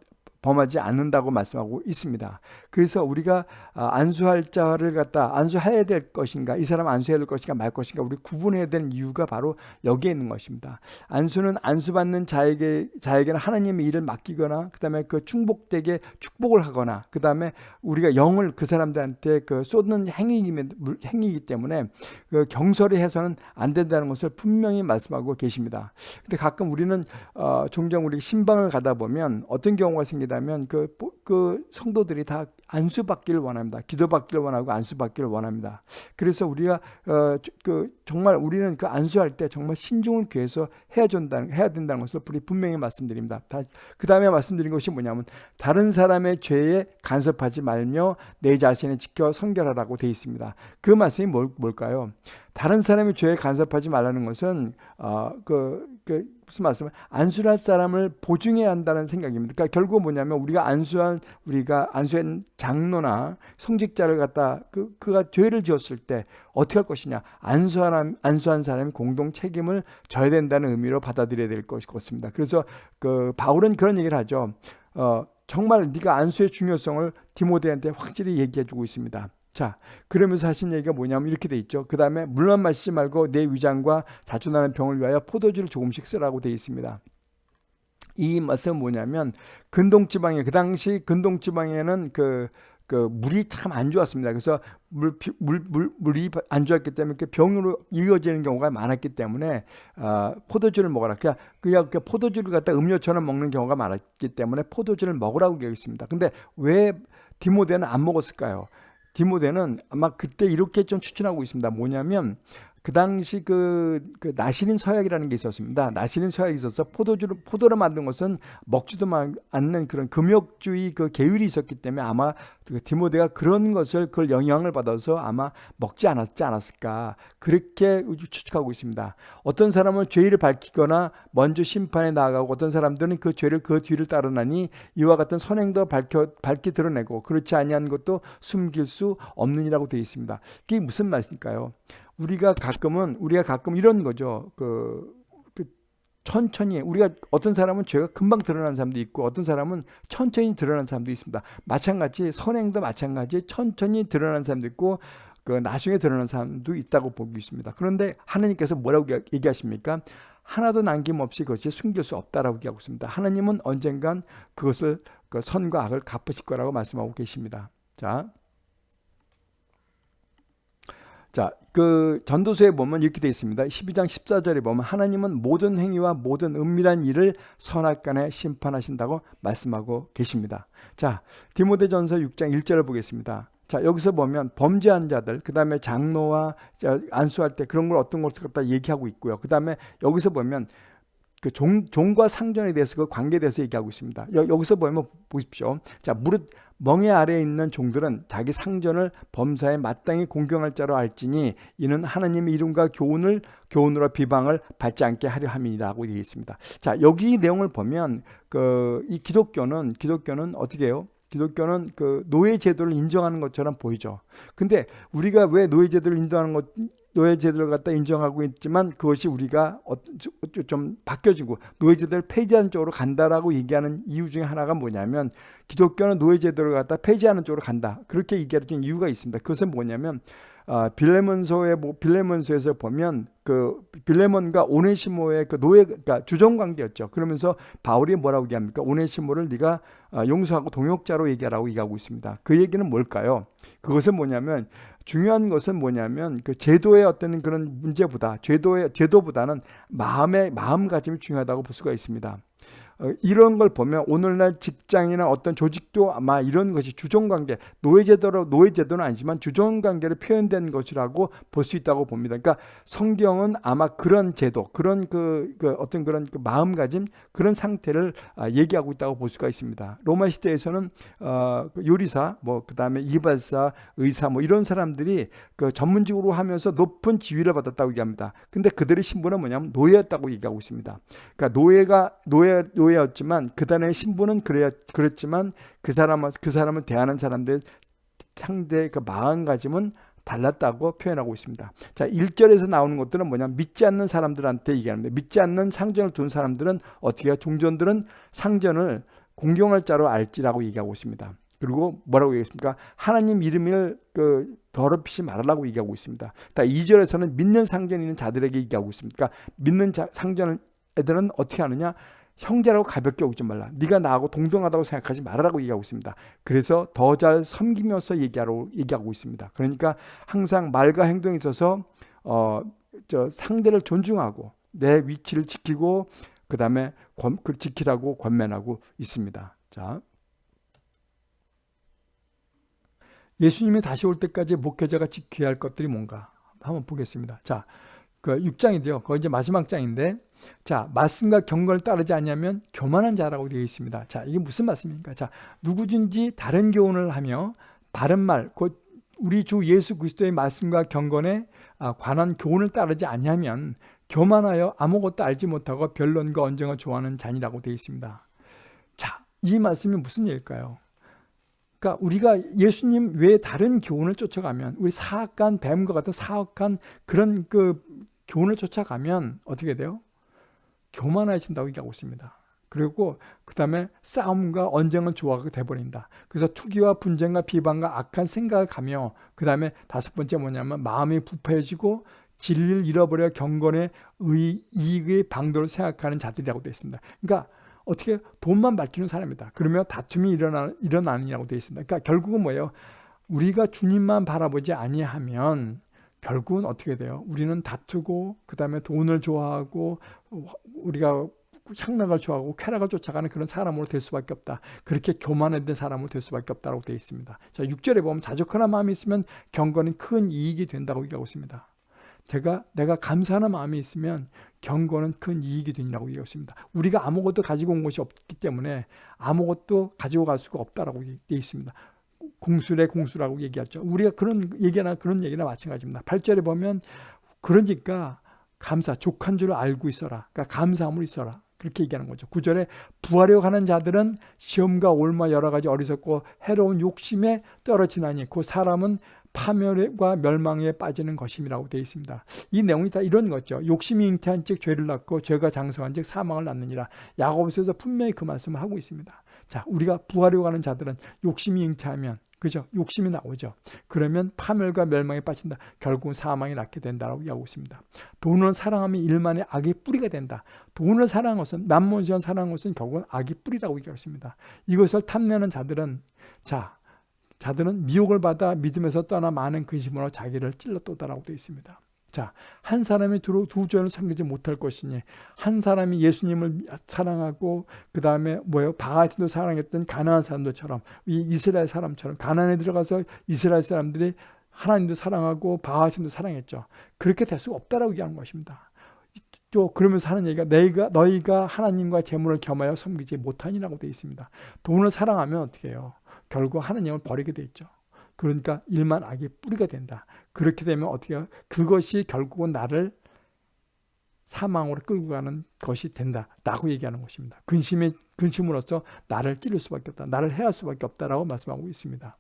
범하지 않는다고 말씀하고 있습니다. 그래서 우리가 아, 안수할 자를 갖다 안수해야 될 것인가 이 사람 안수해야 될 것인가 말 것인가 우리 구분해야 되는 이유가 바로 여기에 있는 것입니다. 안수는 안수받는 자에게 자에게는 하나님의 일을 맡기거나 그다음에 그 충복되게 축복을 하거나 그다음에 우리가 영을 그 사람들한테 그 쏟는 행위이기, 때문에 그 경솔히 해서는 안 된다는 것을 분명히 말씀하고 계십니다. 근데 가끔 우리는 어, 종종 우리 신방을 가다 보면 어떤 경우가 생기 있다면 그, 그 성도들이 다 안수받기를 원합니다. 기도받기를 원하고 안수받기를 원합니다. 그래서 우리가 어, 그 정말 우리는 그 안수할 때 정말 신중을 기해서 해야 된다는 해야 된다는 것을 우리 분명히 말씀드립니다. 그 다음에 말씀드린 것이 뭐냐면 다른 사람의 죄에 간섭하지 말며 내 자신을 지켜 성결하라고 되어 있습니다. 그 말씀이 뭘, 뭘까요? 다른 사람의 죄에 간섭하지 말라는 것은 어, 그, 그 무슨 말씀을 안수할 사람을 보증해야 한다는 생각입니다. 그러니까 결국 뭐냐면 우리가 안수한 우리가 안수한 장로나 성직자를 갖다 그 그가 죄를 지었을 때 어떻게 할 것이냐 안수한 안수한 사람이 공동 책임을 져야 된다는 의미로 받아들여야 될 것이 같습니다. 그래서 그 바울은 그런 얘기를 하죠. 어, 정말 네가 안수의 중요성을 디모데한테 확실히 얘기해 주고 있습니다. 자, 그러면서 하신 얘기가 뭐냐면 이렇게 돼 있죠. 그 다음에 물만 마시지 말고 내 위장과 자주나는 병을 위하여 포도주를 조금씩 쓰라고 돼 있습니다. 이 말씀은 뭐냐면 근동지방에 그 당시 근동지방에는 그, 그 물이 참 안 좋았습니다. 그래서 물, 물, 물, 물이 안 좋았기 때문에 그 병으로 이어지는 경우가 많았기 때문에 어, 포도주를 먹어라. 그냥 그냥 그 포도주를 갖다 음료처럼 먹는 경우가 많았기 때문에 포도주를 먹으라고 얘기했습니다. 근데 왜 디모데는 안 먹었을까요? 디모데는 아마 그때 이렇게 좀 추천하고 있습니다. 뭐냐면 그 당시 그, 그 나시린 서약이라는 게 있었습니다. 나시린 서약이 있어서 포도주를 포도로 만든 것은 먹지도 않는 그런 금욕주의 그 계율이 있었기 때문에 아마 그 디모데가 그런 것을 그걸 영향을 받아서 아마 먹지 않았지 않았을까 그렇게 추측하고 있습니다. 어떤 사람은 죄를 밝히거나 먼저 심판에 나아가고 어떤 사람들은 그 죄를 그 뒤를 따르나니 이와 같은 선행도 밝혀 밝게 드러내고 그렇지 아니한 것도 숨길 수 없느니라고 되어 있습니다. 이게 무슨 말일까요? 우리가 가끔은 우리가 가끔 이런 거죠. 그, 그 천천히 우리가 어떤 사람은 죄가 금방 드러나는 사람도 있고 어떤 사람은 천천히 드러나는 사람도 있습니다. 마찬가지 선행도 마찬가지 천천히 드러나는 사람도 있고 그 나중에 드러나는 사람도 있다고 보고 있습니다. 그런데 하나님께서 뭐라고 얘기하십니까? 하나도 남김없이 그것이 숨길 수 없다라고 얘기하고 있습니다. 하나님은 언젠간 그것을 그 선과 악을 갚으실 거라고 말씀하고 계십니다. 자, 자, 그 전도서에 보면 이렇게 되어 있습니다. 12장 14절에 보면 하나님은 모든 행위와 모든 은밀한 일을 선악간에 심판하신다고 말씀하고 계십니다. 자, 디모데전서 6장 1절을 보겠습니다. 자, 여기서 보면 범죄한 자들, 그 다음에 장로와 안수할 때 그런 걸 어떤 것을 갖다 얘기하고 있고요. 그 다음에 여기서 보면 그 종, 종과 상전에 대해서 그 관계에 대해서 얘기하고 있습니다. 여, 기서 보면 보십시오. 자, 무릇 멍에 아래에 있는 종들은 자기 상전을 범사에 마땅히 공경할 자로 알지니 이는 하나님의 이름과 교훈을 교훈으로 비방을 받지 않게 하려 함이라고 되어 있습니다. 자, 여기 내용을 보면 그 이 기독교는 기독교는 어떻게 해요? 기독교는 그 노예 제도를 인정하는 것처럼 보이죠. 근데 우리가 왜 노예 제도를 인정하는 것 노예 제도를 갖다 인정하고 있지만 그것이 우리가 좀 바뀌어지고 노예 제도를 폐지하는 쪽으로 간다라고 얘기하는 이유 중에 하나가 뭐냐면 기독교는 노예 제도를 갖다 폐지하는 쪽으로 간다. 그렇게 얘기하는 이유가 있습니다. 그것은 뭐냐면 어, 빌레몬서의 뭐, 빌레몬서에서 보면 그 빌레몬과 오네시모의 그 노예 그러니까 주종 관계였죠. 그러면서 바울이 뭐라고 얘기합니까? 오네시모를 네가 어, 용서하고 동역자로 얘기하라고 얘기하고 있습니다. 그 얘기는 뭘까요? 그것은 뭐냐면 중요한 것은 뭐냐면 그 제도의 어떤 그런 문제보다 제도의 제도보다는 마음의 마음가짐이 중요하다고 볼 수가 있습니다. 어, 이런 걸 보면 오늘날 직장이나 어떤 조직도 아마 이런 것이 주종관계, 노예제도로 노예제도는 아니지만 주종관계로 표현된 것이라고 볼 수 있다고 봅니다. 그러니까 성경은 아마 그런 제도, 그런 그, 그 어떤 그런 그 마음가짐, 그런 상태를 아, 얘기하고 있다고 볼 수가 있습니다. 로마 시대에서는 어, 그 요리사, 뭐 그다음에 이발사, 의사, 뭐 이런 사람들이 그 전문직으로 하면서 높은 지위를 받았다고 얘기합니다. 근데 그들의 신분은 뭐냐면 노예였다고 얘기하고 있습니다. 그러니까 노예가 노예 노예 노예였지만 그단의 신분은 그래 그랬지만 그 사람을 그 사람을 대하는 사람들 상대 그 마음가짐은 달랐다고 표현하고 있습니다. 자, 1절에서 나오는 것들은 뭐냐? 믿지 않는 사람들한테 얘기하는데 믿지 않는 상전을 둔 사람들은 어떻게 해요? 종전들은 상전을 공경할 자로 알지라고 얘기하고 있습니다. 그리고 뭐라고 얘기했습니까? 하나님 이름을 그 더럽히지 말라고 얘기하고 있습니다. 2절에서는 믿는 상전이 있는 자들에게 얘기하고 있습니다. 그러니까 믿는 자, 상전 애들은 어떻게 하느냐? 형제라고 가볍게 오지 말라. 네가 나하고 동등하다고 생각하지 말아라고 얘기하고 있습니다. 그래서 더 잘 섬기면서 얘기하러, 얘기하고 있습니다. 그러니까 항상 말과 행동에 있어서 어, 저 상대를 존중하고 내 위치를 지키고 그 다음에 그 지키라고 권면하고 있습니다. 자, 예수님이 다시 올 때까지 목회자가 지켜야 할 것들이 뭔가 한번 보겠습니다. 자, 그 6장인데요. 거의 이제 마지막 장인데 자, 말씀과 경건을 따르지 않냐면 교만한 자라고 되어 있습니다. 자, 이게 무슨 말씀입니까? 자, 누구든지 다른 교훈을 하며 바른 말, 곧 우리 주 예수 그리스도의 말씀과 경건에 아, 관한 교훈을 따르지 않냐면 교만하여 아무것도 알지 못하고 변론과 언쟁을 좋아하는 잔이라고 되어 있습니다. 자, 이 말씀이 무슨 얘기일까요? 그러니까 우리가 예수님 외에 다른 교훈을 쫓아가면 우리 사악한 뱀과 같은 사악한 그런 그 교훈을 쫓아가면 어떻게 돼요? 교만해진다고 얘기하고 있습니다. 그리고 그 다음에 싸움과 언쟁은 좋아하게 돼버린다. 그래서 투기와 분쟁과 비방과 악한 생각을 가며 그 다음에 다섯 번째 뭐냐면 마음이 부패해지고 진리를 잃어버려 경건의 의, 이익의 방도를 생각하는 자들이라고 되어 있습니다. 그러니까 어떻게 돈만 밝히는 사람이다. 그러면 다툼이 일어나, 일어나느냐고 되어 있습니다. 그러니까 결국은 뭐예요? 우리가 주님만 바라보지 아니하면 결국은 어떻게 돼요? 우리는 다투고 그 다음에 돈을 좋아하고 우리가 향락을 좋아하고 쾌락을 쫓아가는 그런 사람으로 될 수밖에 없다. 그렇게 교만해된 사람으로 될 수밖에 없다고 되어 있습니다. 자, 6절에 보면 자족하는 마음이 있으면 경건은 큰 이익이 된다고 얘기하고 있습니다. 제가 내가 감사하는 마음이 있으면 경건은 큰 이익이 된다고 얘기하고 있습니다. 우리가 아무것도 가지고 온 것이 없기 때문에 아무것도 가지고 갈 수가 없다라고 되어 있습니다. 공수래 공수라고 얘기하죠. 우리가 그런 얘기나 그런 얘기나 마찬가지입니다. 8절에 보면 그러니까 감사, 족한 줄 알고 있어라. 그러니까 감사함을 있어라. 그렇게 얘기하는 거죠. 9절에 부하려고 하는 자들은 시험과 올마 여러 가지 어리석고 해로운 욕심에 떨어지나니 그 사람은 파멸과 멸망에 빠지는 것임이라고 되어 있습니다. 이 내용이 다 이런 거죠. 욕심이 잉태한 즉 죄를 낳고 죄가 장성한 즉 사망을 낳느니라. 야고보서에서 분명히 그 말씀을 하고 있습니다. 자, 우리가 부하려고 하는 자들은 욕심이 잉태하면 그죠? 욕심이 나오죠. 그러면 파멸과 멸망에 빠진다. 결국 사망이 낳게 된다라고 이야기하고 있습니다. 돈을 사랑하면 일만의 악의 뿌리가 된다. 돈을 사랑한 것은 남문시한 사랑한 것은 결국은 악의 뿌리라고 얘기하고 있습니다. 이것을 탐내는 자들은 자 자들은 미혹을 받아 믿음에서 떠나 많은 근심으로 자기를 찔러 또다라고 되어 있습니다. 자, 한 사람이 두, 두 전을 섬기지 못할 것이니 한 사람이 예수님을 사랑하고 그 다음에 뭐예요? 바하틴도 사랑했던 가나안 사람들처럼 이 이스라엘 사람처럼 가나안에 들어가서 이스라엘 사람들이 하나님도 사랑하고 바하틴도 사랑했죠. 그렇게 될 수가 없다라고 얘기하는 것입니다. 또 그러면서 하는 얘기가 너희가 너희가 하나님과 재물을 겸하여 섬기지 못하니라고 되어 있습니다. 돈을 사랑하면 어떻게 해요? 결국 하나님을 버리게 돼 있죠. 그러니까 일만 악의 뿌리가 된다. 그렇게 되면 어떻게? 그것이 결국은 나를 사망으로 끌고 가는 것이 된다. 라고 얘기하는 것입니다. 근심의, 근심으로써 나를 찌를 수밖에 없다. 나를 해할 수밖에 없다라고 말씀하고 있습니다.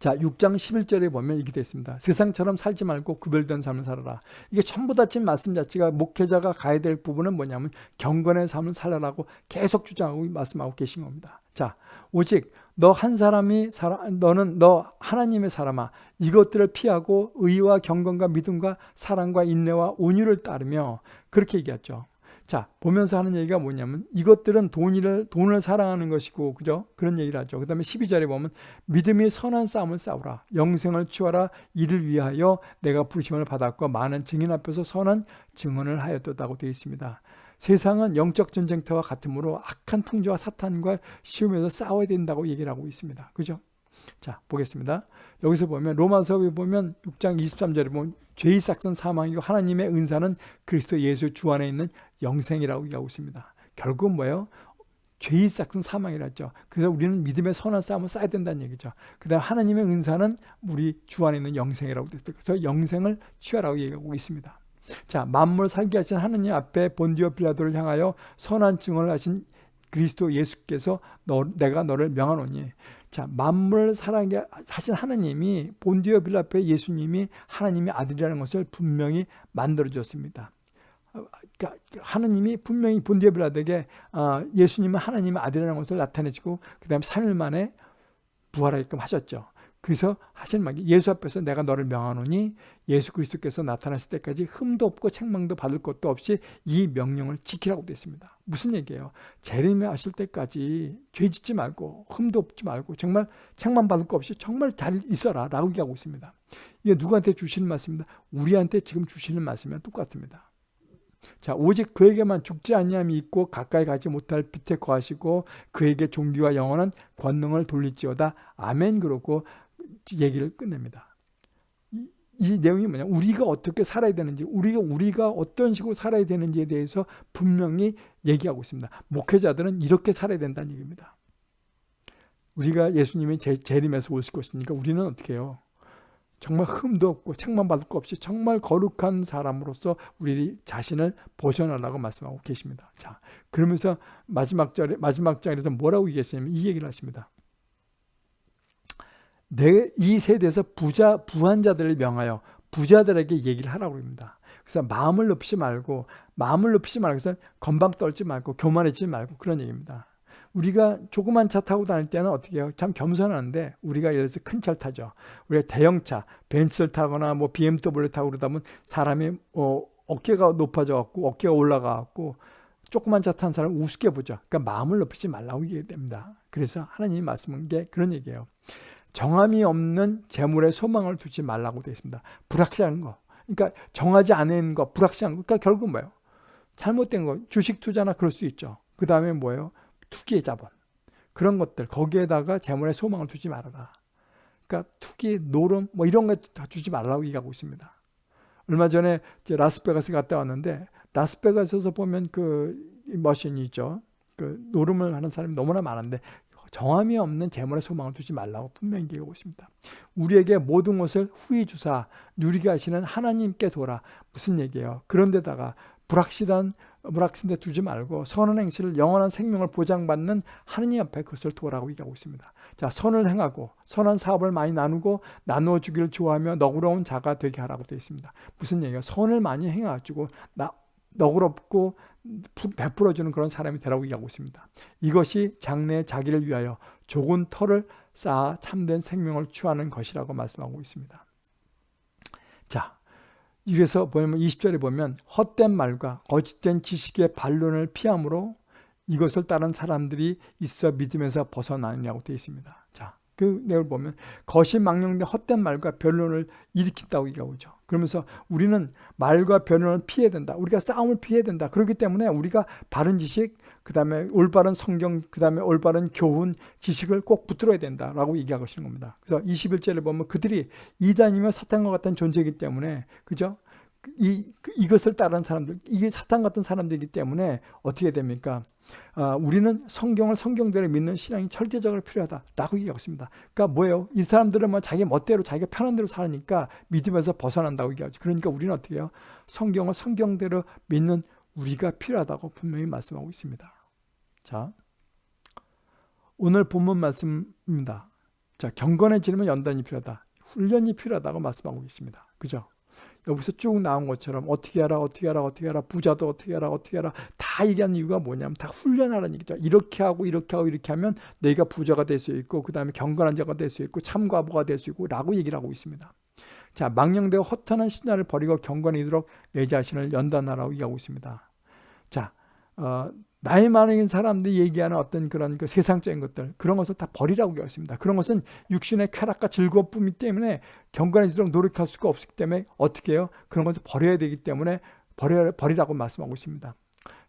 자, 6장 11절에 보면 이렇게 되어 있습니다. 세상처럼 살지 말고 구별된 삶을 살아라. 이게 전부 다 지금 말씀 자체가 목회자가 가야 될 부분은 뭐냐면 경건의 삶을 살아라고 계속 주장하고 말씀하고 계신 겁니다. 자, 오직 너 한 사람이 살아, 너는 너 하나님의 사람아 이것들을 피하고 의와 경건과 믿음과 사랑과 인내와 온유를 따르며 그렇게 얘기했죠. 자, 보면서 하는 얘기가 뭐냐면 이것들은 돈을, 돈을 사랑하는 것이고, 그죠? 그런 얘기를 하죠. 그 다음에 12절에 보면 믿음이 선한 싸움을 싸우라. 영생을 취하라. 이를 위하여 내가 부르심을 받았고 많은 증인 앞에서 선한 증언을 하였다고 되어 있습니다. 세상은 영적 전쟁터와 같으므로 악한 풍조와 사탄과 시험에서 싸워야 된다고 얘기를 하고 있습니다. 그죠? 자, 보겠습니다. 여기서 보면 로마서에 보면 6장 23절에 보면 죄의 싹은 사망이고 하나님의 은사는 그리스도 예수 주 안에 있는 영생이라고 얘기하고 있습니다. 결국은 뭐예요? 죄의 싹은 사망이라죠. 그래서 우리는 믿음의 선한 싸움을 쌓아야 된다는 얘기죠. 그 다음 하나님의 은사는 우리 주 안에 있는 영생이라고 됐죠. 그래서 영생을 취하라고 얘기하고 있습니다. 자, 만물 살게 하신 하느님 앞에 본디오 빌라도를 향하여 선한 증언을 하신 그리스도 예수께서 너, 내가 너를 명하노니 자, 만물 살아게 하신 하나님이 본디오 빌라페 예수님이 하나님의 아들이라는 것을 분명히 만들어 줬습니다. 그러니까 하나님이 분명히 본디오 빌라드에게 어, 예수님은 하나님의 아들이라는 것을 나타내시고 그 다음에 3일 만에 부활하게끔 하셨죠. 그래서 하신 말이 예수 앞에서 내가 너를 명하노니 예수 그리스도께서 나타났을 때까지 흠도 없고 책망도 받을 것도 없이 이 명령을 지키라고 됐습니다. 무슨 얘기예요? 재림에 하실 때까지 죄 짓지 말고 흠도 없지 말고 정말 책망 받을 것 없이 정말 잘 있어라 라고 얘기하고 있습니다. 이게 누구한테 주시는 말씀입니다. 우리한테 지금 주시는 말씀이랑 똑같습니다. 자 오직 그에게만 죽지 아니함이 있고 가까이 가지 못할 빛에 거하시고 그에게 종기와 영원한 권능을 돌릴지어다 아멘 그러고 얘기를 끝냅니다. 이, 이 내용이 뭐냐? 우리가 어떻게 살아야 되는지, 우리가 우리가 어떤 식으로 살아야 되는지에 대해서 분명히 얘기하고 있습니다. 목회자들은 이렇게 살아야 된다는 얘기입니다. 우리가 예수님이 재, 재림에서 오실 것이니까 우리는 어떻게 해요? 정말 흠도 없고 책만 받을 거 없이 정말 거룩한 사람으로서 우리 자신을 보존하라고 말씀하고 계십니다. 자, 그러면서 마지막 절에 마지막 장에서 뭐라고 얘기했냐면 이 얘기를 하십니다. 내 이 세대에서 부자 부한 자들을 명하여 부자들에게 얘기를 하라고 합니다. 그래서 마음을 높이지 말고 마음을 높이지 말고 그래서 건방 떨지 말고 교만해지지 말고 그런 얘기입니다. 우리가 조그만 차 타고 다닐 때는 어떻게 해요? 참 겸손한데 우리가 예를 들어서 큰 차를 타죠. 우리가 대형차, 벤츠를 타거나 뭐 BMW 타고 그러다 보면 사람이 어, 어깨가 높아져 갖고 어깨가 올라가 갖고 조그만 차 탄 사람을 우습게 보죠. 그러니까 마음을 높이지 말라고 얘기 됩니다. 그래서 하나님이 말씀한 게 그런 얘기예요. 정함이 없는 재물에 소망을 두지 말라고 되어 있습니다. 불확실한 거. 그러니까 정하지 않은 거, 불확실한 거. 그러니까 결국 뭐예요? 잘못된 거. 주식 투자나 그럴 수 있죠. 그 다음에 뭐예요? 투기의 자본. 그런 것들. 거기에다가 재물에 소망을 두지 말아라. 그러니까 투기, 노름 뭐 이런 거 다 주지 말라고 얘기하고 있습니다. 얼마 전에 라스베가스 갔다 왔는데 라스베가스에서 보면 그 머신이 있죠. 그 노름을 하는 사람이 너무나 많은데 정함이 없는 재물에 소망을 두지 말라고 분명히 얘기하고 있습니다. 우리에게 모든 것을 후히 주사 누리게 하시는 하나님께 돌아 무슨 얘기예요? 그런데다가 불확실한 불확실데 두지 말고 선한 행실을 영원한 생명을 보장받는 하느님 앞에 그것을 도라고 얘기하고 있습니다. 자, 선을 행하고 선한 사업을 많이 나누고 나누어 주기를 좋아하며 너그러운 자가 되게 하라고 되어 있습니다. 무슨 얘기예요? 선을 많이 행해가지고 나 너그럽고 베풀어주는 그런 사람이 되라고 얘기하고 있습니다. 이것이 장래 자기를 위하여 좋은 터를 쌓아 참된 생명을 취하는 것이라고 말씀하고 있습니다. 자, 이래서 보면 20절에 보면 헛된 말과 거짓된 지식의 반론을 피함으로 이것을 따른 사람들이 있어 믿음에서 벗어나느냐고 되어 있습니다. 자, 그 내용을 보면 거짓 망령된 헛된 말과 변론을 일으킨다고 얘기하고 있죠. 그러면서 우리는 말과 변론을 피해야 된다. 우리가 싸움을 피해야 된다. 그렇기 때문에 우리가 바른 지식, 그 다음에 올바른 성경, 그 다음에 올바른 교훈, 지식을 꼭 붙들어야 된다라고 얘기하고 있는 겁니다. 그래서 21절에 보면 그들이 이단이며 사탄과 같은 존재이기 때문에 그죠? 이, 이것을 따르는 사람들, 이게 사탄 같은 사람들이기 때문에 어떻게 됩니까? 아, 우리는 성경을 성경대로 믿는 신앙이 절대적으로 필요하다라고 얘기하고 있습니다. 그러니까 뭐예요? 이 사람들은 뭐 자기 멋대로 자기가 편한 대로 사니까 믿음에서 벗어난다고 얘기하죠. 그러니까 우리는 어떻게 해요? 성경을 성경대로 믿는 우리가 필요하다고 분명히 말씀하고 있습니다. 자, 오늘 본문 말씀입니다. 자, 경건해지려면 연단이 필요하다. 훈련이 필요하다고 말씀하고 있습니다. 그죠? 여기서 쭉 나온 것처럼 어떻게 하라 어떻게 하라 어떻게 하라 부자도 어떻게 하라 어떻게 하라 다 얘기하는 이유가 뭐냐면 다 훈련하라는 얘기죠. 이렇게 하고 이렇게 하고 이렇게 하면 내가 부자가 될 수 있고 그 다음에 경건한 자가 될 수 있고 참과부가 될 수 있고 라고 얘기를 하고 있습니다. 자 망령되고 허탄한 신화를 버리고 경건이도록 내 자신을 연단하라고 얘기하고 있습니다. 자 어, 나이 많은 사람들이 얘기하는 어떤 그런 그 세상적인 것들 그런 것을 다 버리라고 얘기했습니다. 그런 것은 육신의 쾌락과 즐거움이 때문에 경건해지도록 노력할 수가 없기 때문에 어떻게 해요? 그런 것을 버려야 되기 때문에 버려, 버리라고 말씀하고 있습니다.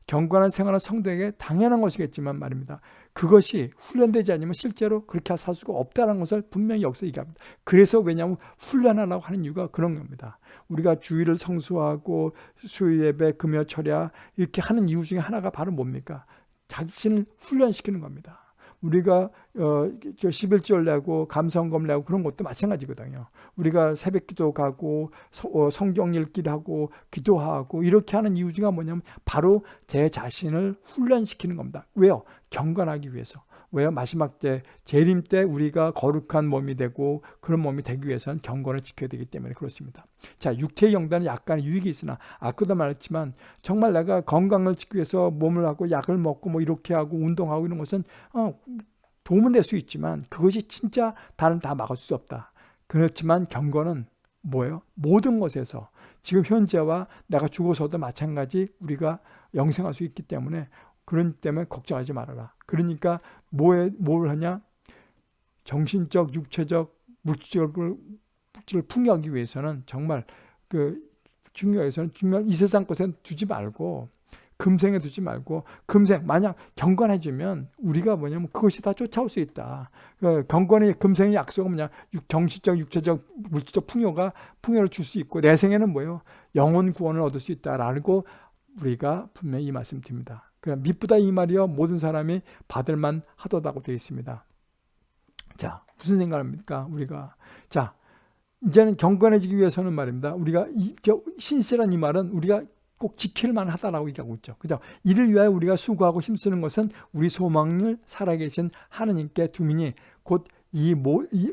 경건한 생활은 성도에게 당연한 것이겠지만 말입니다. 그것이 훈련되지 않으면 실제로 그렇게 살 수가 없다는 것을 분명히 여기서 얘기합니다. 그래서 왜냐하면 훈련하라고 하는 이유가 그런 겁니다. 우리가 주의를 성수하고 수요예배, 금요 철야 이렇게 하는 이유 중에 하나가 바로 뭡니까? 자신을 훈련시키는 겁니다. 우리가 어, 11절 내고 감성검 내고 그런 것도 마찬가지거든요. 우리가 새벽기도 가고 어, 성경 읽기를 하고 기도하고 이렇게 하는 이유 중에 뭐냐면 바로 제 자신을 훈련시키는 겁니다. 왜요? 경건하기 위해서. 왜요? 마지막 때 재림 때 우리가 거룩한 몸이 되고 그런 몸이 되기 위해서는 경건을 지켜야 되기 때문에 그렇습니다. 자, 육체의 영단은 약간의 유익이 있으나 아까도 말했지만 정말 내가 건강을 지키기 위해서 몸을 하고 약을 먹고 뭐 이렇게 하고 운동하고 이런 것은 어, 도움은 될 수 있지만 그것이 진짜 다른 다 막을 수 없다. 그렇지만 경건은 뭐예요? 모든 것에서 지금 현재와 내가 죽어서도 마찬가지 우리가 영생할 수 있기 때문에 그런 때문에 걱정하지 말아라. 그러니까 뭐에 뭘 하냐? 정신적, 육체적, 물질적을 물질을 풍요하기 위해서는 정말 그 중요해서는 중요한 이 세상 것에 두지 말고 금생에 두지 말고 금생 만약 경건해지면 우리가 뭐냐면 그것이 다 쫓아올 수 있다. 그 경건의 금생의 약속은 뭐냐? 정신적, 육체적, 물질적 풍요가 풍요를 줄 수 있고 내 생에는 뭐예요? 영혼 구원을 얻을 수 있다라고 우리가 분명히 이 말씀 드립니다. 그냥 미쁘다 이 말이요 모든 사람이 받을만 하도다고 되어 있습니다. 자 무슨 생각합니까 우리가 자 이제는 경건해지기 위해서는 말입니다. 우리가 이, 신실한 이 말은 우리가 꼭 지킬 만 하다라고 얘기하고 있죠. 그죠? 이를 위하여 우리가 수고하고 힘쓰는 것은 우리 소망을 살아계신 하느님께 두민이 곧 이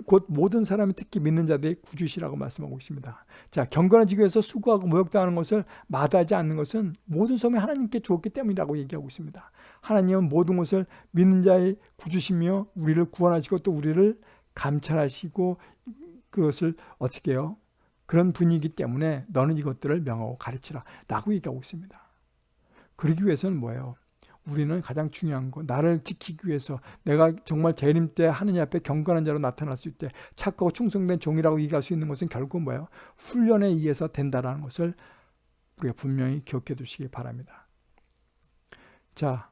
곧 모든 사람이 특히 믿는 자들의 구주시라고 말씀하고 있습니다. 자, 경건해지기 위해서 수고하고 모욕당하는 것을 마다하지 않는 것은 모든 소명이 하나님께 주었기 때문이라고 얘기하고 있습니다. 하나님은 모든 것을 믿는 자의 구주시며 우리를 구원하시고 또 우리를 감찰하시고 그것을 어떻게 해요? 그런 분위기 때문에 너는 이것들을 명하고 가르치라 라고 얘기하고 있습니다. 그러기 위해서는 뭐예요? 우리는 가장 중요한 거 나를 지키기 위해서 내가 정말 재림 때 하느님 앞에 경건한 자로 나타날 수 있대 착하고 충성된 종이라고 얘기할 수 있는 것은 결국 뭐예요? 훈련에 의해서 된다라는 것을 우리가 분명히 기억해 두시기 바랍니다. 자,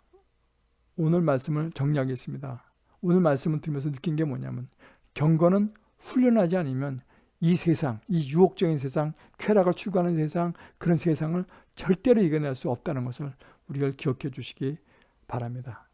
오늘 말씀을 정리하겠습니다. 오늘 말씀을 들으면서 느낀 게 뭐냐면 경건은 훈련하지 않으면 이 세상, 이 유혹적인 세상, 쾌락을 추구하는 세상, 그런 세상을 절대로 이겨낼 수 없다는 것을 우리가 기억해 주시기 바랍니다.